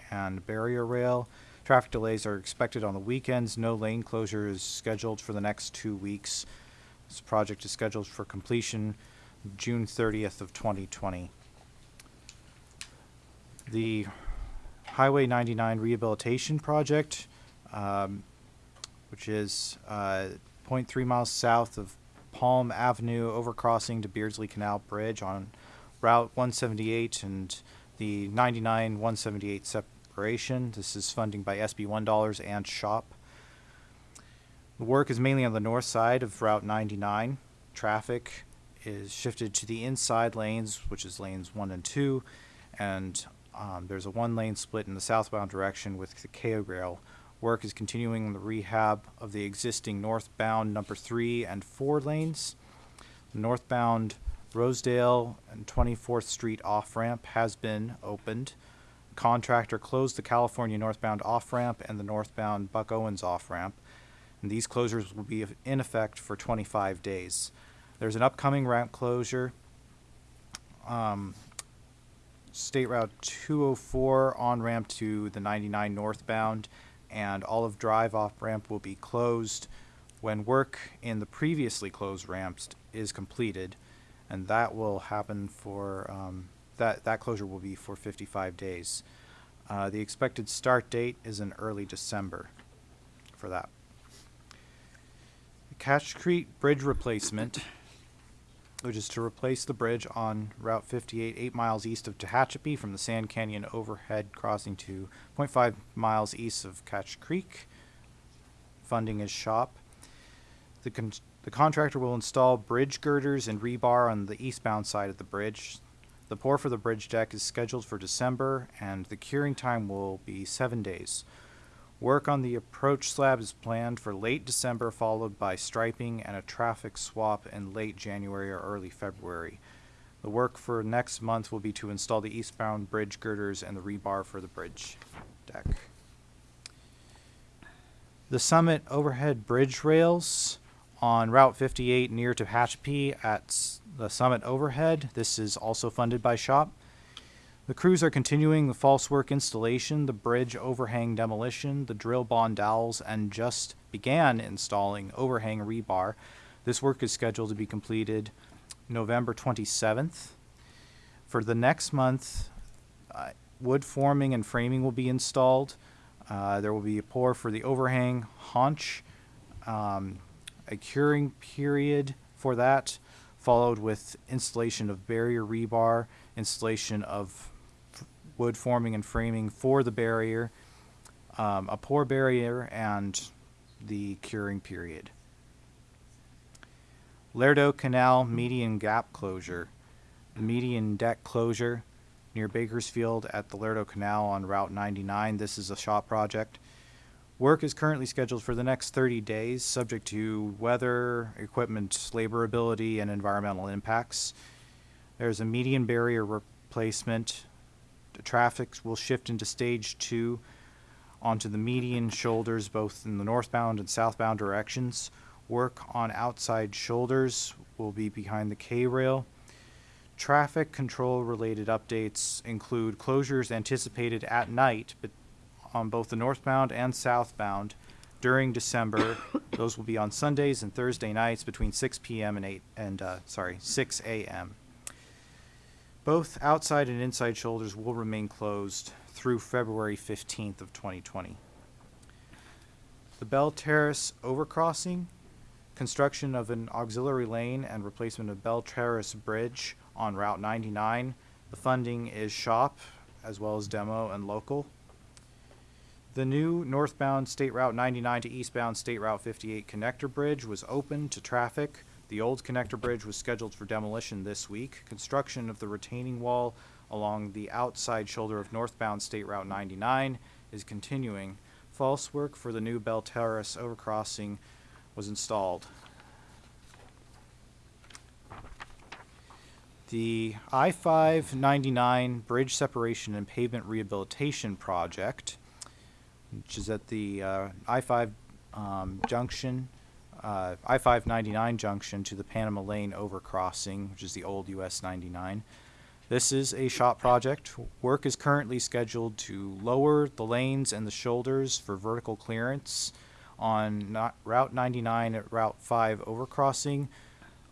and barrier rail. Traffic delays are expected on the weekends. No lane closure is scheduled for the next two weeks. This project is scheduled for completion June 30th of 2020. The Highway 99 Rehabilitation Project, um, which is uh, 0.3 miles south of Palm Avenue, overcrossing to Beardsley Canal Bridge on Route 178 and the 99 178 separation. This is funding by SB $1 and SHOP. The work is mainly on the north side of Route 99. Traffic is shifted to the inside lanes, which is lanes 1 and 2, and um, there's a one lane split in the southbound direction with the KO rail. Work is continuing on the rehab of the existing northbound number 3 and 4 lanes. The northbound Rosedale and 24th Street off ramp has been opened. Contractor closed the California northbound off ramp and the northbound Buck Owens off ramp. And these closures will be in effect for 25 days. There's an upcoming ramp closure. Um, State Route 204 on ramp to the 99 northbound and Olive Drive off ramp will be closed when work in the previously closed ramps is completed. And that will happen for, um, that, that closure will be for 55 days. Uh, the expected start date is in early December for that. The Cache Creek Bridge replacement which is to replace the bridge on Route 58, eight miles east of Tehachapi from the Sand Canyon overhead crossing to 0.5 miles east of Cache Creek. Funding is SHOPP. The, con- the contractor will install bridge girders and rebar on the eastbound side of the bridge. The pour for the bridge deck is scheduled for December, and the curing time will be seven days. Work on the approach slab is planned for late December, followed by striping and a traffic swap in late January or early February. The work for next month will be to install the eastbound bridge girders and the rebar for the bridge deck. The Summit overhead bridge rails on Route 58 near to Tehachapi at the Summit overhead. This is also funded by SHOPP. The crews are continuing the false work installation, the bridge overhang demolition, the drill bond dowels, and just began installing overhang rebar. This work is scheduled to be completed November 27th. For the next month, uh, wood forming and framing will be installed. Uh, there will be a pour for the overhang haunch, um, a curing period for that, followed with installation of barrier rebar, installation of wood forming and framing for the barrier, um, a pour barrier, and the curing period. Lerdo Canal median gap closure. median deck closure near Bakersfield at the Lerdo Canal on Route 99. This is a shop project. Work is currently scheduled for the next 30 days, subject to weather, equipment laborability, and environmental impacts. There's a median barrier replacement. The traffic will shift into stage two onto the median shoulders, both in the northbound and southbound directions. Work on outside shoulders will be behind the K rail. Traffic control related updates include closures anticipated at night, but on both the northbound and southbound during December. Those will be on Sundays and Thursday nights between 6 p.m. and 8 and uh, sorry 6 a.m. Both outside and inside shoulders will remain closed through February 15th of 2020. The Bell Terrace overcrossing, construction of an auxiliary lane and replacement of Bell Terrace Bridge on Route 99. The funding is SHOPP as well as demo and local. The new northbound State Route 99 to eastbound State Route 58 connector bridge was open to traffic. The old connector bridge was scheduled for demolition this week. Construction of the retaining wall along the outside shoulder of northbound State Route 99 is continuing. False work for the new Bell Terrace overcrossing was installed. The I-599 Bridge Separation and Pavement Rehabilitation Project, which is at the uh, I-5 um, junction, uh, I-599 junction to the Panama Lane overcrossing, which is the old US 99. This is a shop project. Work is currently scheduled to lower the lanes and the shoulders for vertical clearance on Route 99 at Route 5 overcrossing.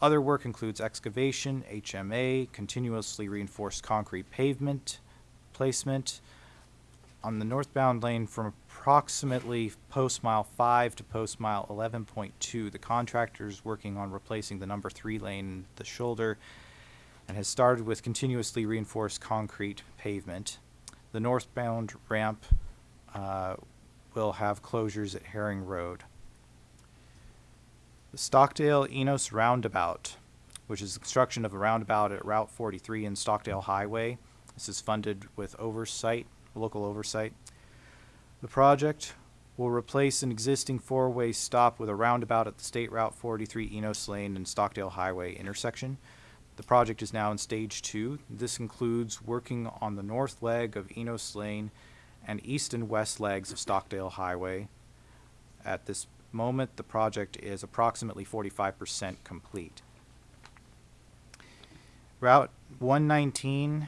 Other work includes excavation, HMA, continuously reinforced concrete pavement placement on the northbound lane from approximately post mile 5 to post mile 11.2. The contractor is working on replacing the number 3 lane the shoulder and has started with continuously reinforced concrete pavement. The northbound ramp uh, will have closures at Herring Road. The Stockdale Enos Roundabout, which is the construction of a roundabout at Route 43 and Stockdale Highway. This is funded with oversight, local oversight. The project will replace an existing four-way stop with a roundabout at the State Route 43 Enos Lane and Stockdale Highway intersection. The project is now in stage two. This includes working on the north leg of Enos Lane and east and west legs of Stockdale Highway. At this moment, the project is approximately 45% complete. Route 119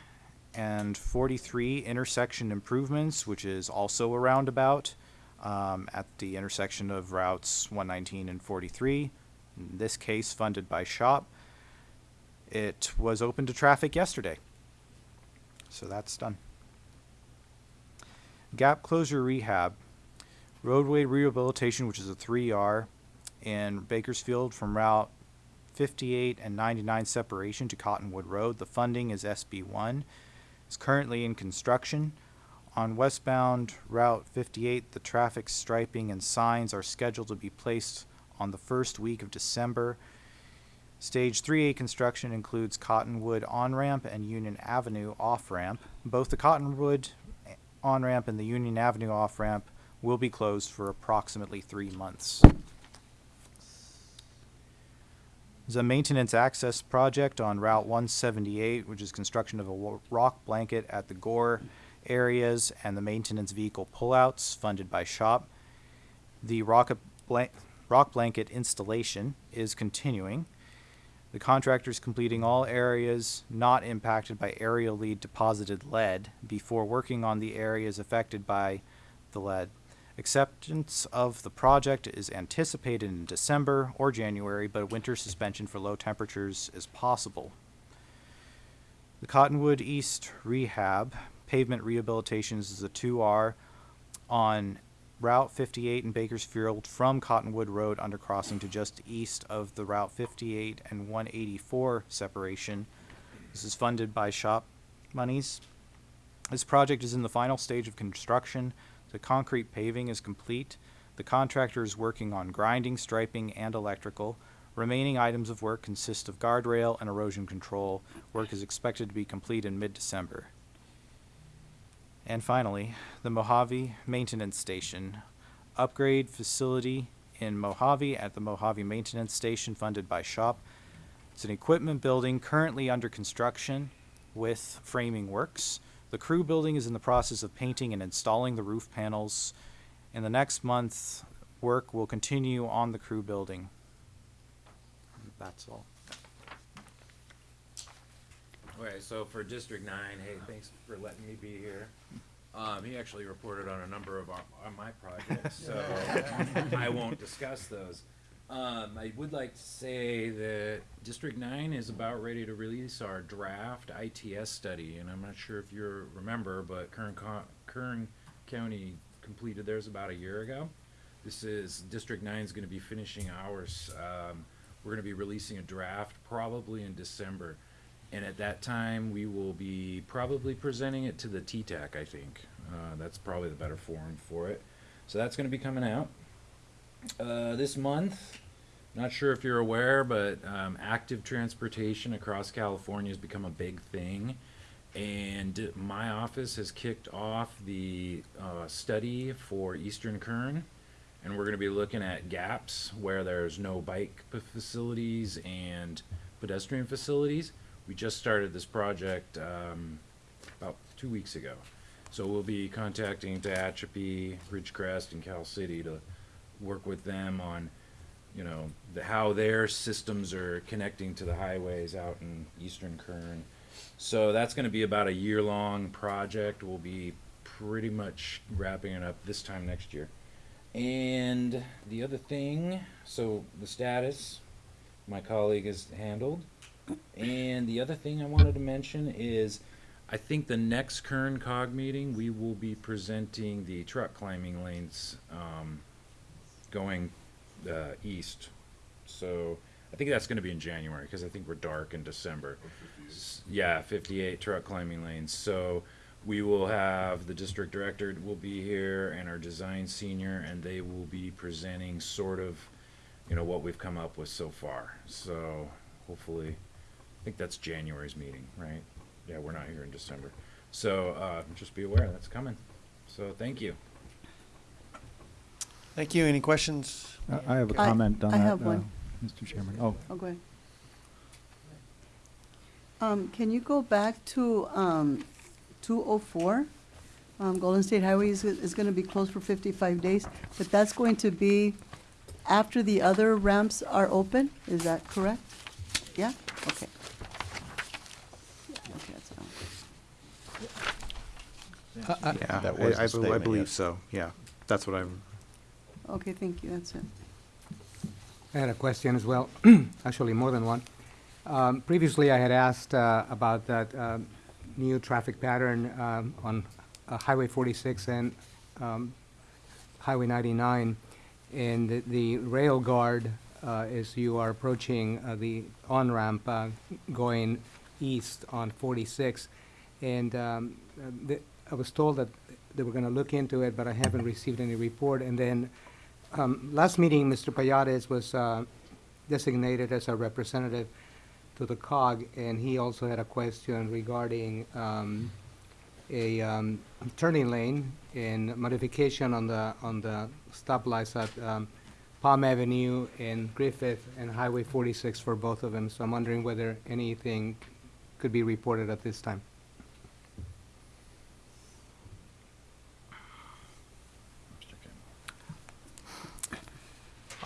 and 43 intersection improvements, which is also a roundabout um, at the intersection of routes 119 and 43. In this case, funded by SHOPP. It was open to traffic yesterday. So that's done. Gap closure rehab. Roadway rehabilitation, which is a 3R in Bakersfield from Route 58 and 99 separation to Cottonwood Road. The funding is SB1. It's currently in construction. On westbound Route 58, the traffic striping and signs are scheduled to be placed on the first week of December. Stage 3A construction includes Cottonwood on-ramp and Union Avenue off-ramp. Both the Cottonwood on-ramp and the Union Avenue off-ramp will be closed for approximately three months. There's a maintenance access project on Route 178, which is construction of a rock blanket at the Gore areas and the maintenance vehicle pullouts funded by SHOPP. The rock, blan- rock blanket installation is continuing. The contractor is completing all areas not impacted by aerial lead deposited lead before working on the areas affected by the lead. Acceptance of the project is anticipated in December or January, but a winter suspension for low temperatures is possible. The Cottonwood East Rehab Pavement Rehabilitations is a 2R on Route 58 in Bakersfield from Cottonwood Road undercrossing to just east of the Route 58 and 184 separation. This is funded by SHOPP monies. This project is in the final stage of construction. The concrete paving is complete. The contractor is working on grinding, striping, and electrical. Remaining items of work consist of guardrail and erosion control. Work is expected to be complete in mid-December. And finally, the Mojave Maintenance Station. Upgrade facility in Mojave at the Mojave Maintenance Station funded by SHOPP. It's an equipment building currently under construction with framing works. The crew building is in the process of painting and installing the roof panels. In the next month, work will continue on the crew building. That's all. Okay, so for District Nine, hey, thanks for letting me be here. Um, he actually reported on a number of our, on my projects, so I won't discuss those. Um, I would like to say that District Nine is about ready to release our draft ITS study, and I'm not sure if you remember, but Kern Co- Kern County completed theirs about a year ago. This is, District 9 is gonna be finishing ours, um, we're gonna be releasing a draft probably in December. And at that time, we will be probably presenting it to the T-TAC, I think. Uh, that's probably the better forum for it. So that's gonna be coming out. Uh, this month, not sure if you're aware, but, um, active transportation across California has become a big thing. And my office has kicked off the, uh, study for Eastern Kern. And we're gonna be looking at gaps where there's no bike facilities and pedestrian facilities. We just started this project, um, about two weeks ago. So we'll be contacting Tehachapi, Ridgecrest, and Cal City to work with them on, you know, the, how their systems are connecting to the highways out in eastern Kern. So that's gonna be about a year-long project. We'll be pretty much wrapping it up this time next year. And the other thing, so the status, my colleague has handled. And the other thing I wanted to mention is, I think the next Kern cog meeting, we will be presenting the truck climbing lanes, um, going, uh, east. So, I think that's gonna be in January, cause I think we're dark in December. Yeah, fifty-eight truck climbing lanes, so we will have, the district director will be here and our design senior, and they will be presenting sort of, you know, what we've come up with so far. So, hopefully, I think that's January's meeting, right? Yeah, we're not here in December. So, uh, just be aware, that's coming. So, thank you. Thank you. Any questions? I- I have a I- comment on I that. have uh, one. Mr. Chairman. Oh, Oh, go ahead. Um, can you go back to, um, two oh four? Um, Golden State Highway is, is gonna be closed for fifty-five days, but that's going to be after the other ramps are open, is that correct? Yeah, okay. Okay, that's fine. Yeah, That was the I, I, bel- I statement, believe yes. so. Yeah, that's what I'm. Okay, thank you, that's it. I had a question as well, actually more than one. Um, Previously, I had asked uh, about that um, new traffic pattern um, on uh, Highway 46 and um, Highway 99. And the- the rail guard, uh, as you are approaching uh, the on-ramp uh, going east on 46. And um, I was told that they were going to look into it, but I haven't received any report. And then um, Last meeting, Mr. Payares was uh, designated as a representative to the COG, and he also had a question regarding um, a um, turning lane and modification on the, on the stoplights at um, Palm Avenue and Griffith and Highway 46 for both of them. So I'm wondering whether anything could be reported at this time.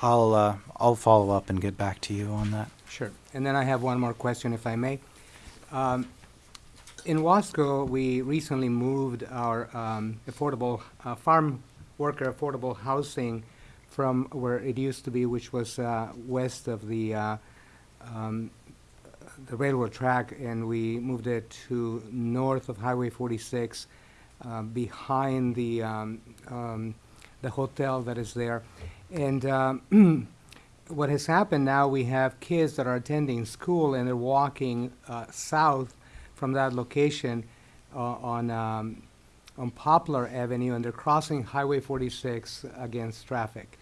I'll uh, I'll follow up and get back to you on that. Sure. And then I have one more question, if I may. Um, In Wasco, we recently moved our um, affordable, uh, farm worker affordable housing from where it used to be, which was uh, west of the, uh, um, the railroad track, and we moved it to north of Highway 46, uh, behind the, um, um, the hotel that is there. And um, what has happened now, we have kids that are attending school and they're walking uh, south from that location uh, on, um, on Poplar Avenue and they're crossing Highway 46 against traffic.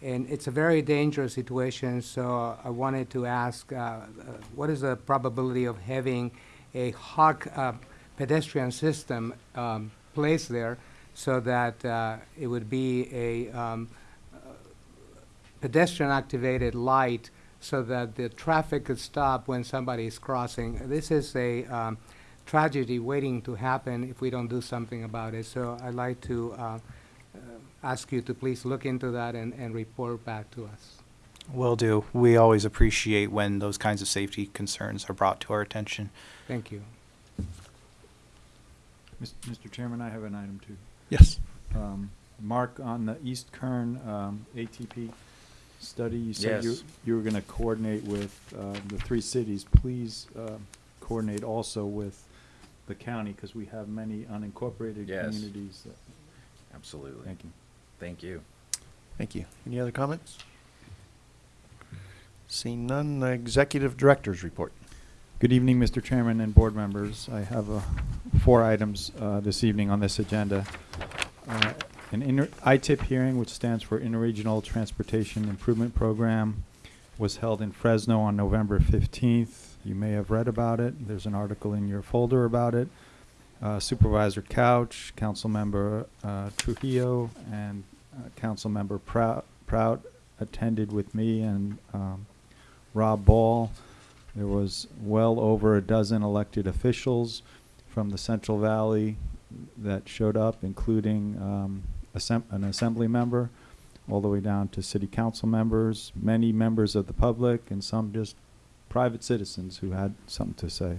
And it's a very dangerous situation, so I wanted to ask, uh, uh, what is the probability of having a hawk uh, pedestrian system um, placed there so that uh, it would be a um, pedestrian-activated light so that the traffic could stop when somebody is crossing. This is a um, tragedy waiting to happen if we don't do something about it. So I'd like to uh, uh, ask you to please look into that and, and report back to us. Will do. We always appreciate when those kinds of safety concerns are brought to our attention. Thank you. Mr. Chairman, I have an item too. Yes. Um, Mark, on the East Kern um, ATP study, you said you Yes. you were going to coordinate with uh, the three cities. Please um, coordinate also with the county, because we have many unincorporated Yes. communities. that- Absolutely. Thank you. Thank you. Thank you. Any other comments? Seeing none, uh, Executive Director's Report. Good evening, Mr. Chairman and board members. I have uh, four items uh, this evening on this agenda. Uh, An inter- ITIP hearing, which stands for Interregional Transportation Improvement Program, was held in Fresno on November 15th. You may have read about it. There's an article in your folder about it. Uh, Supervisor Couch, Councilmember uh, Trujillo, and uh, Councilmember Prout Prout attended with me and um, Rob Ball. There was well over a dozen elected officials from the Central Valley that showed up, including um, assemb- an assembly member, all the way down to city council members, many members of the public, and some just private citizens who had something to say.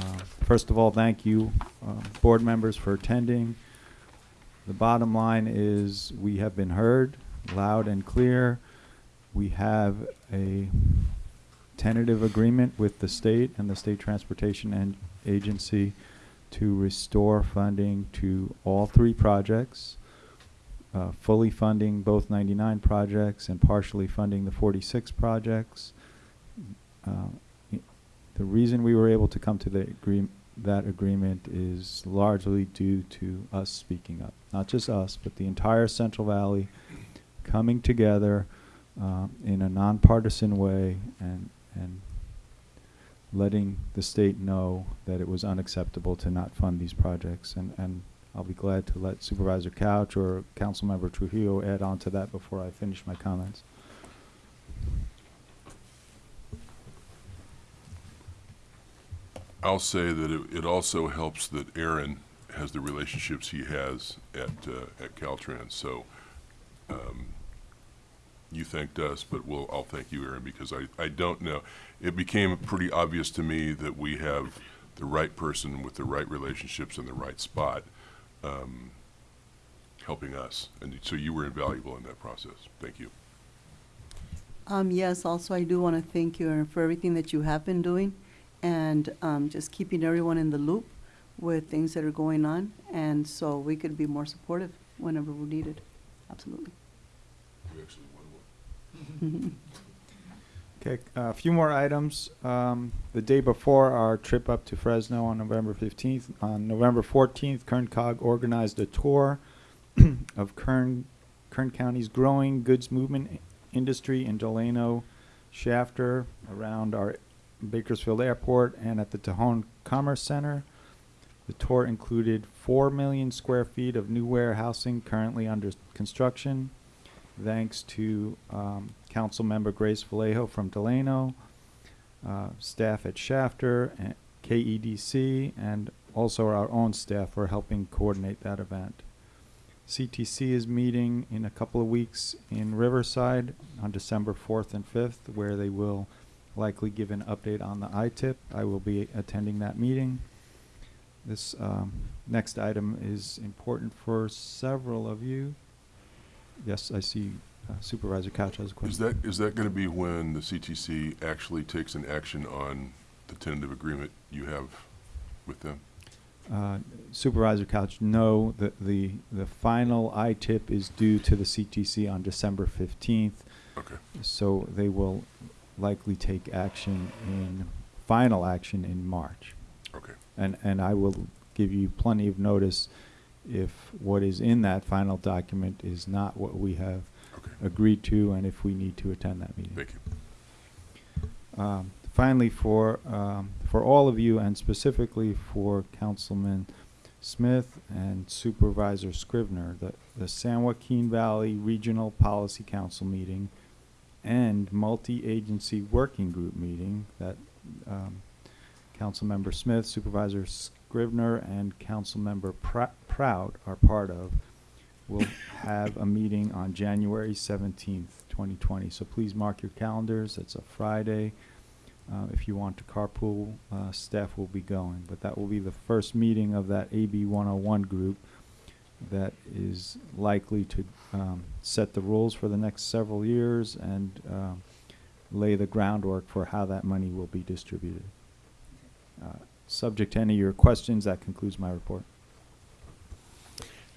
Uh, First of all, thank you, uh, board members, for attending. The bottom line is, we have been heard loud and clear. We have a tentative agreement with the state and the State Transportation and Agency to restore funding to all three projects, uh, fully funding both 99 projects and partially funding the 46 projects. Uh, The reason we were able to come to agree- that agreement is largely due to us speaking up. Not just us, but the entire Central Valley coming together um, in a nonpartisan way and, and letting the state know that it was unacceptable to not fund these projects. And, and I'll be glad to let Supervisor Couch or Councilmember Trujillo add on to that before I finish my comments. I'll say that it, it also helps that Ahron has the relationships he has at, uh, at Caltrans. So, um, you thanked us, but we'll, I'll thank you, Ahron, because I, I don't know. It became pretty obvious to me that we have the right person with the right relationships in the right spot, um, helping us. And so you were invaluable in that process. Thank you. Um, yes, also I do want to thank you for everything that you have been doing and, um, just keeping everyone in the loop with things that are going on. And so we could be more supportive whenever we're needed. Absolutely. You actually won one. Okay, a few more items. Um, the day before our trip up to Fresno on November 15th, on November 14th, Kern Cog organized a tour of Kern, Kern County's growing goods movement industry in Delano, Shafter, around our Bakersfield Airport, and at the Tejon Commerce Center. The tour included 4 million square feet of new warehousing currently under construction thanks to um, Council Member Grace Vallejo from Delano, uh, staff at Shafter, and KEDC, and also our own staff for helping coordinate that event. CTC is meeting in a couple of weeks in Riverside on December 4th and 5th, where they will likely give an update on the ITIP. I will be attending that meeting. This um, next item is important for several of you. Yes, I see uh, Supervisor Couch has a question. Is that, is that gonna be when the CTC actually takes an action on the tentative agreement you have with them? Uh, Supervisor Couch, no, the, the, the final ITIP is due to the CTC on December fifteenth, Okay, so they will likely take action in, final action in March. okay. And, and I will give you plenty of notice if what is in that final document is not what we have agree to and if we need to attend that meeting. Thank you. Um, finally, for um, for all of you, and specifically for Councilman Smith and Supervisor Scrivner, the the San Joaquin Valley Regional Policy Council meeting and multi-agency working group meeting that um, Councilmember Smith, Supervisor Scrivner, and Councilmember Pr- Prout are part of will have a meeting on January seventeenth, twenty twenty. So please mark your calendars. It's a Friday. Uh, if you want to carpool, uh, staff will be going. But that will be the first meeting of that AB one oh one group that is likely to, um, set the rules for the next several years and, um, lay the groundwork for how that money will be distributed. Uh, Subject to any of your questions, that concludes my report.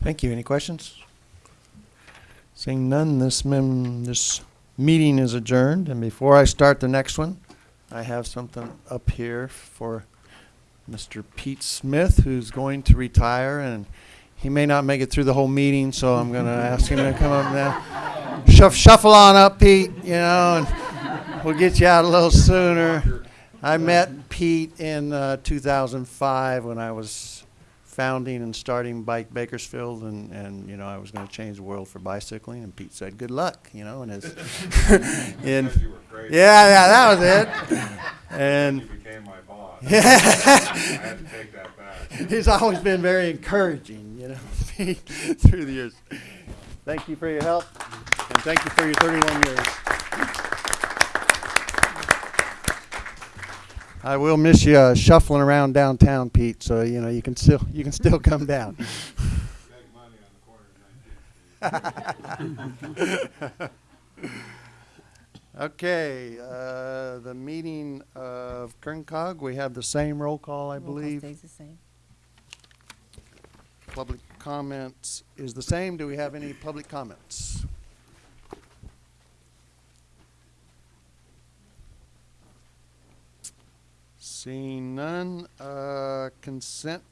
Thank you. Any questions? Seeing none, this mem, this meeting is adjourned. And before I start the next one, I have something up here for Mr. Pete Smith, who's going to retire, and he may not make it through the whole meeting, so I'm gonna ask him to come up now. Shuff, shuffle on up, Pete, you know, and we'll get you out a little sooner. I met Pete in uh, 2005 when I was founding and starting Bike Bakersfield, and, and you know I was going to change the world for bicycling. And Pete said, "Good luck," you know, and his, and yeah, yeah, that was it. And became my boss. Yeah. I had to take that back. he's always been very encouraging, you know, Pete, through the years. Thank you for your help, and thank you for your 31 years. I will miss you uh, shuffling around downtown, Pete. So you know you can still you can still come down. okay, uh, the meeting of Kerncog. We have the same roll call, I Roll call believe. stays the same. Public comments is the same. Do we have any public comments? Seeing none, uh, consent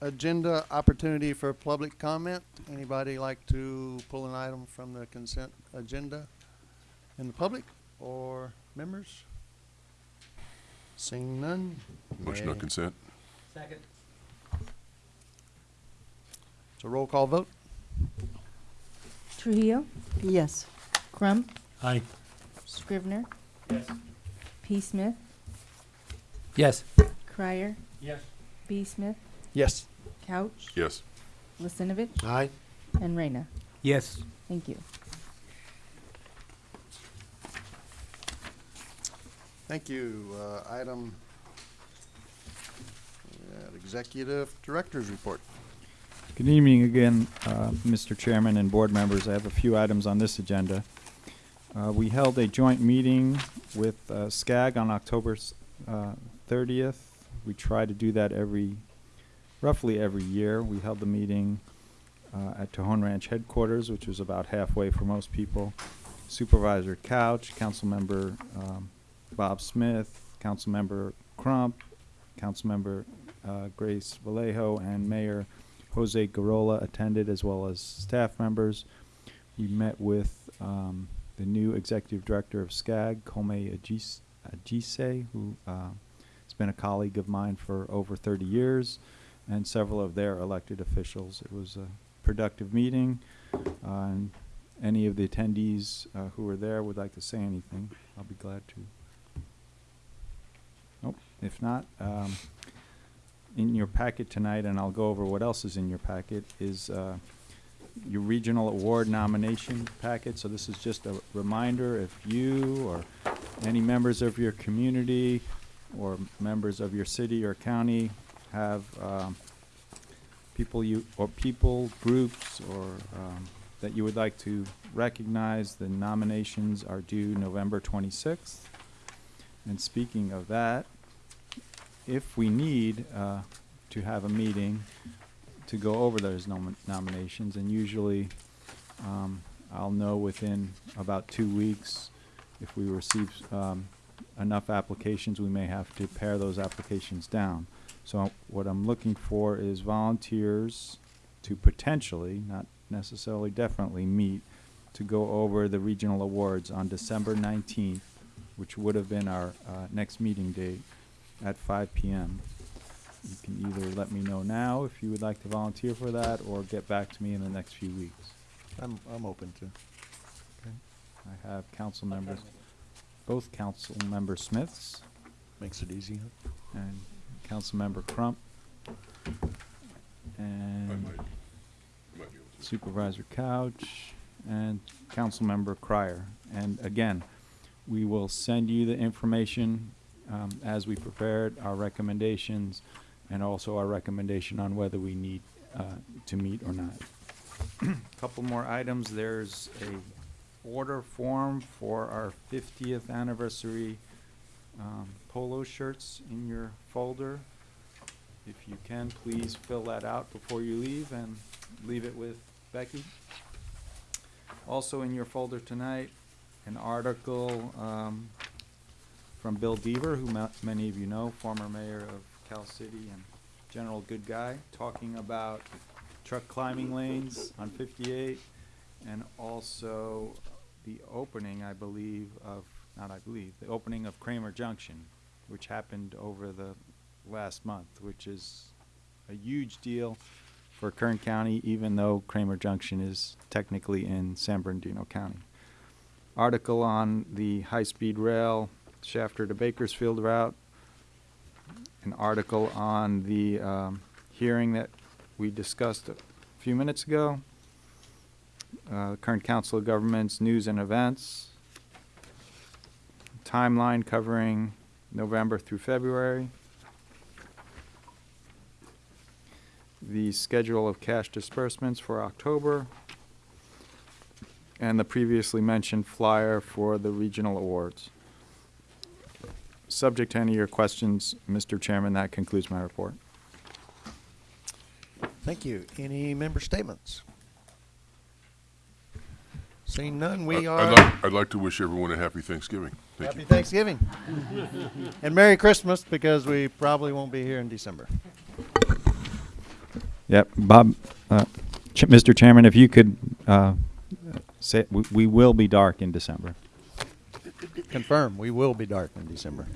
agenda opportunity for public comment. Anybody like to pull an item from the consent agenda in the public or members? Seeing none. Motion on may- consent? Second. It's a roll call vote. Trujillo, Yes. Crump, Aye. Scrivner, Yes. P. Smith, Yes. Crier, Yes. B. Smith, Yes. Couch, Yes. Lissinovich, Aye. and Reyna. Yes. Thank you. Thank you. Uh, Item, we have Executive Director's Report. Good evening again, uh, Mr. Chairman and board members. I have a few items on this agenda. Uh, We held a joint meeting with uh, SCAG on October s- uh, 30th. We try to do that every, roughly every year. We held the meeting uh, at Tejon Ranch headquarters, which was about halfway for most people. Supervisor Couch, Councilmember um, Bob Smith, Councilmember Crump, Councilmember uh, Grace Vallejo, and Mayor Jose Gurrola attended, as well as staff members. We met with um, the new executive director of SCAG, Kome Ajis- Ajise, who uh, been a colleague of mine for over 30 years, and several of their elected officials. It was a productive meeting. Uh, any of the attendees uh, who were there would like to say anything, I'll be glad to. Nope. If not, um, in your packet tonight, and I'll go over what else is in your packet, is uh, your regional award nomination packet. So this is just a reminder if you or any members of your community or members of your city or county have um, people you, or people, groups, or um, that you would like to recognize, the nominations are due November twenty-sixth. And speaking of that, if we need uh, to have a meeting to go over those nomi- nominations, and usually um, I'll know within about two weeks if we receive um, enough applications, we may have to pare those applications down. So what I'm looking for is volunteers to potentially, not necessarily definitely, meet to go over the regional awards on December 19th, which would have been our uh, next meeting date at 5 p.m. You can either let me know now if you would like to volunteer for that or get back to me in the next few weeks. I'm, I'm open to. I have council members, both council member Smiths Makes it easy. and council member Crump I and might, might be able to. Supervisor Couch and Councilmember Crier. And again, we will send you the information um, as we prepared, our recommendations, and also our recommendation on whether we need uh, to meet or not. A couple more items. There's a order form for our 50th anniversary um, polo shirts in your folder. If you can, please fill that out before you leave and leave it with Becky. Also in your folder tonight, an article um, from Bill Deaver, who ma- many of you know, former mayor of Cal City and general good guy, talking about truck climbing lanes on 58 and also the opening, I believe, of, not I believe, the opening of Kramer Junction, which happened over the last month, which is a huge deal for Kern County, even though Kramer Junction is technically in San Bernardino County. Article on the high-speed rail Shafter to Bakersfield route. An article on the um, hearing that we discussed a few minutes ago. Uh, Kern Council of Governments News and Events. Timeline covering November through February. the schedule of cash disbursements for October, and the previously mentioned flyer for the regional awards. Subject to any of your questions, Mr. Chairman, that concludes my report. Thank you. Any member statements? Seeing none, we I- are. I'd like, I'd like to wish everyone a happy Thanksgiving. Thank Happy you. Thanksgiving. And Merry Christmas, because we probably won't be here in December. Yep, Bob, uh, Ch- Mr. Chairman, if you could, uh, say, we, we will be dark in December. Confirm, we will be dark in December.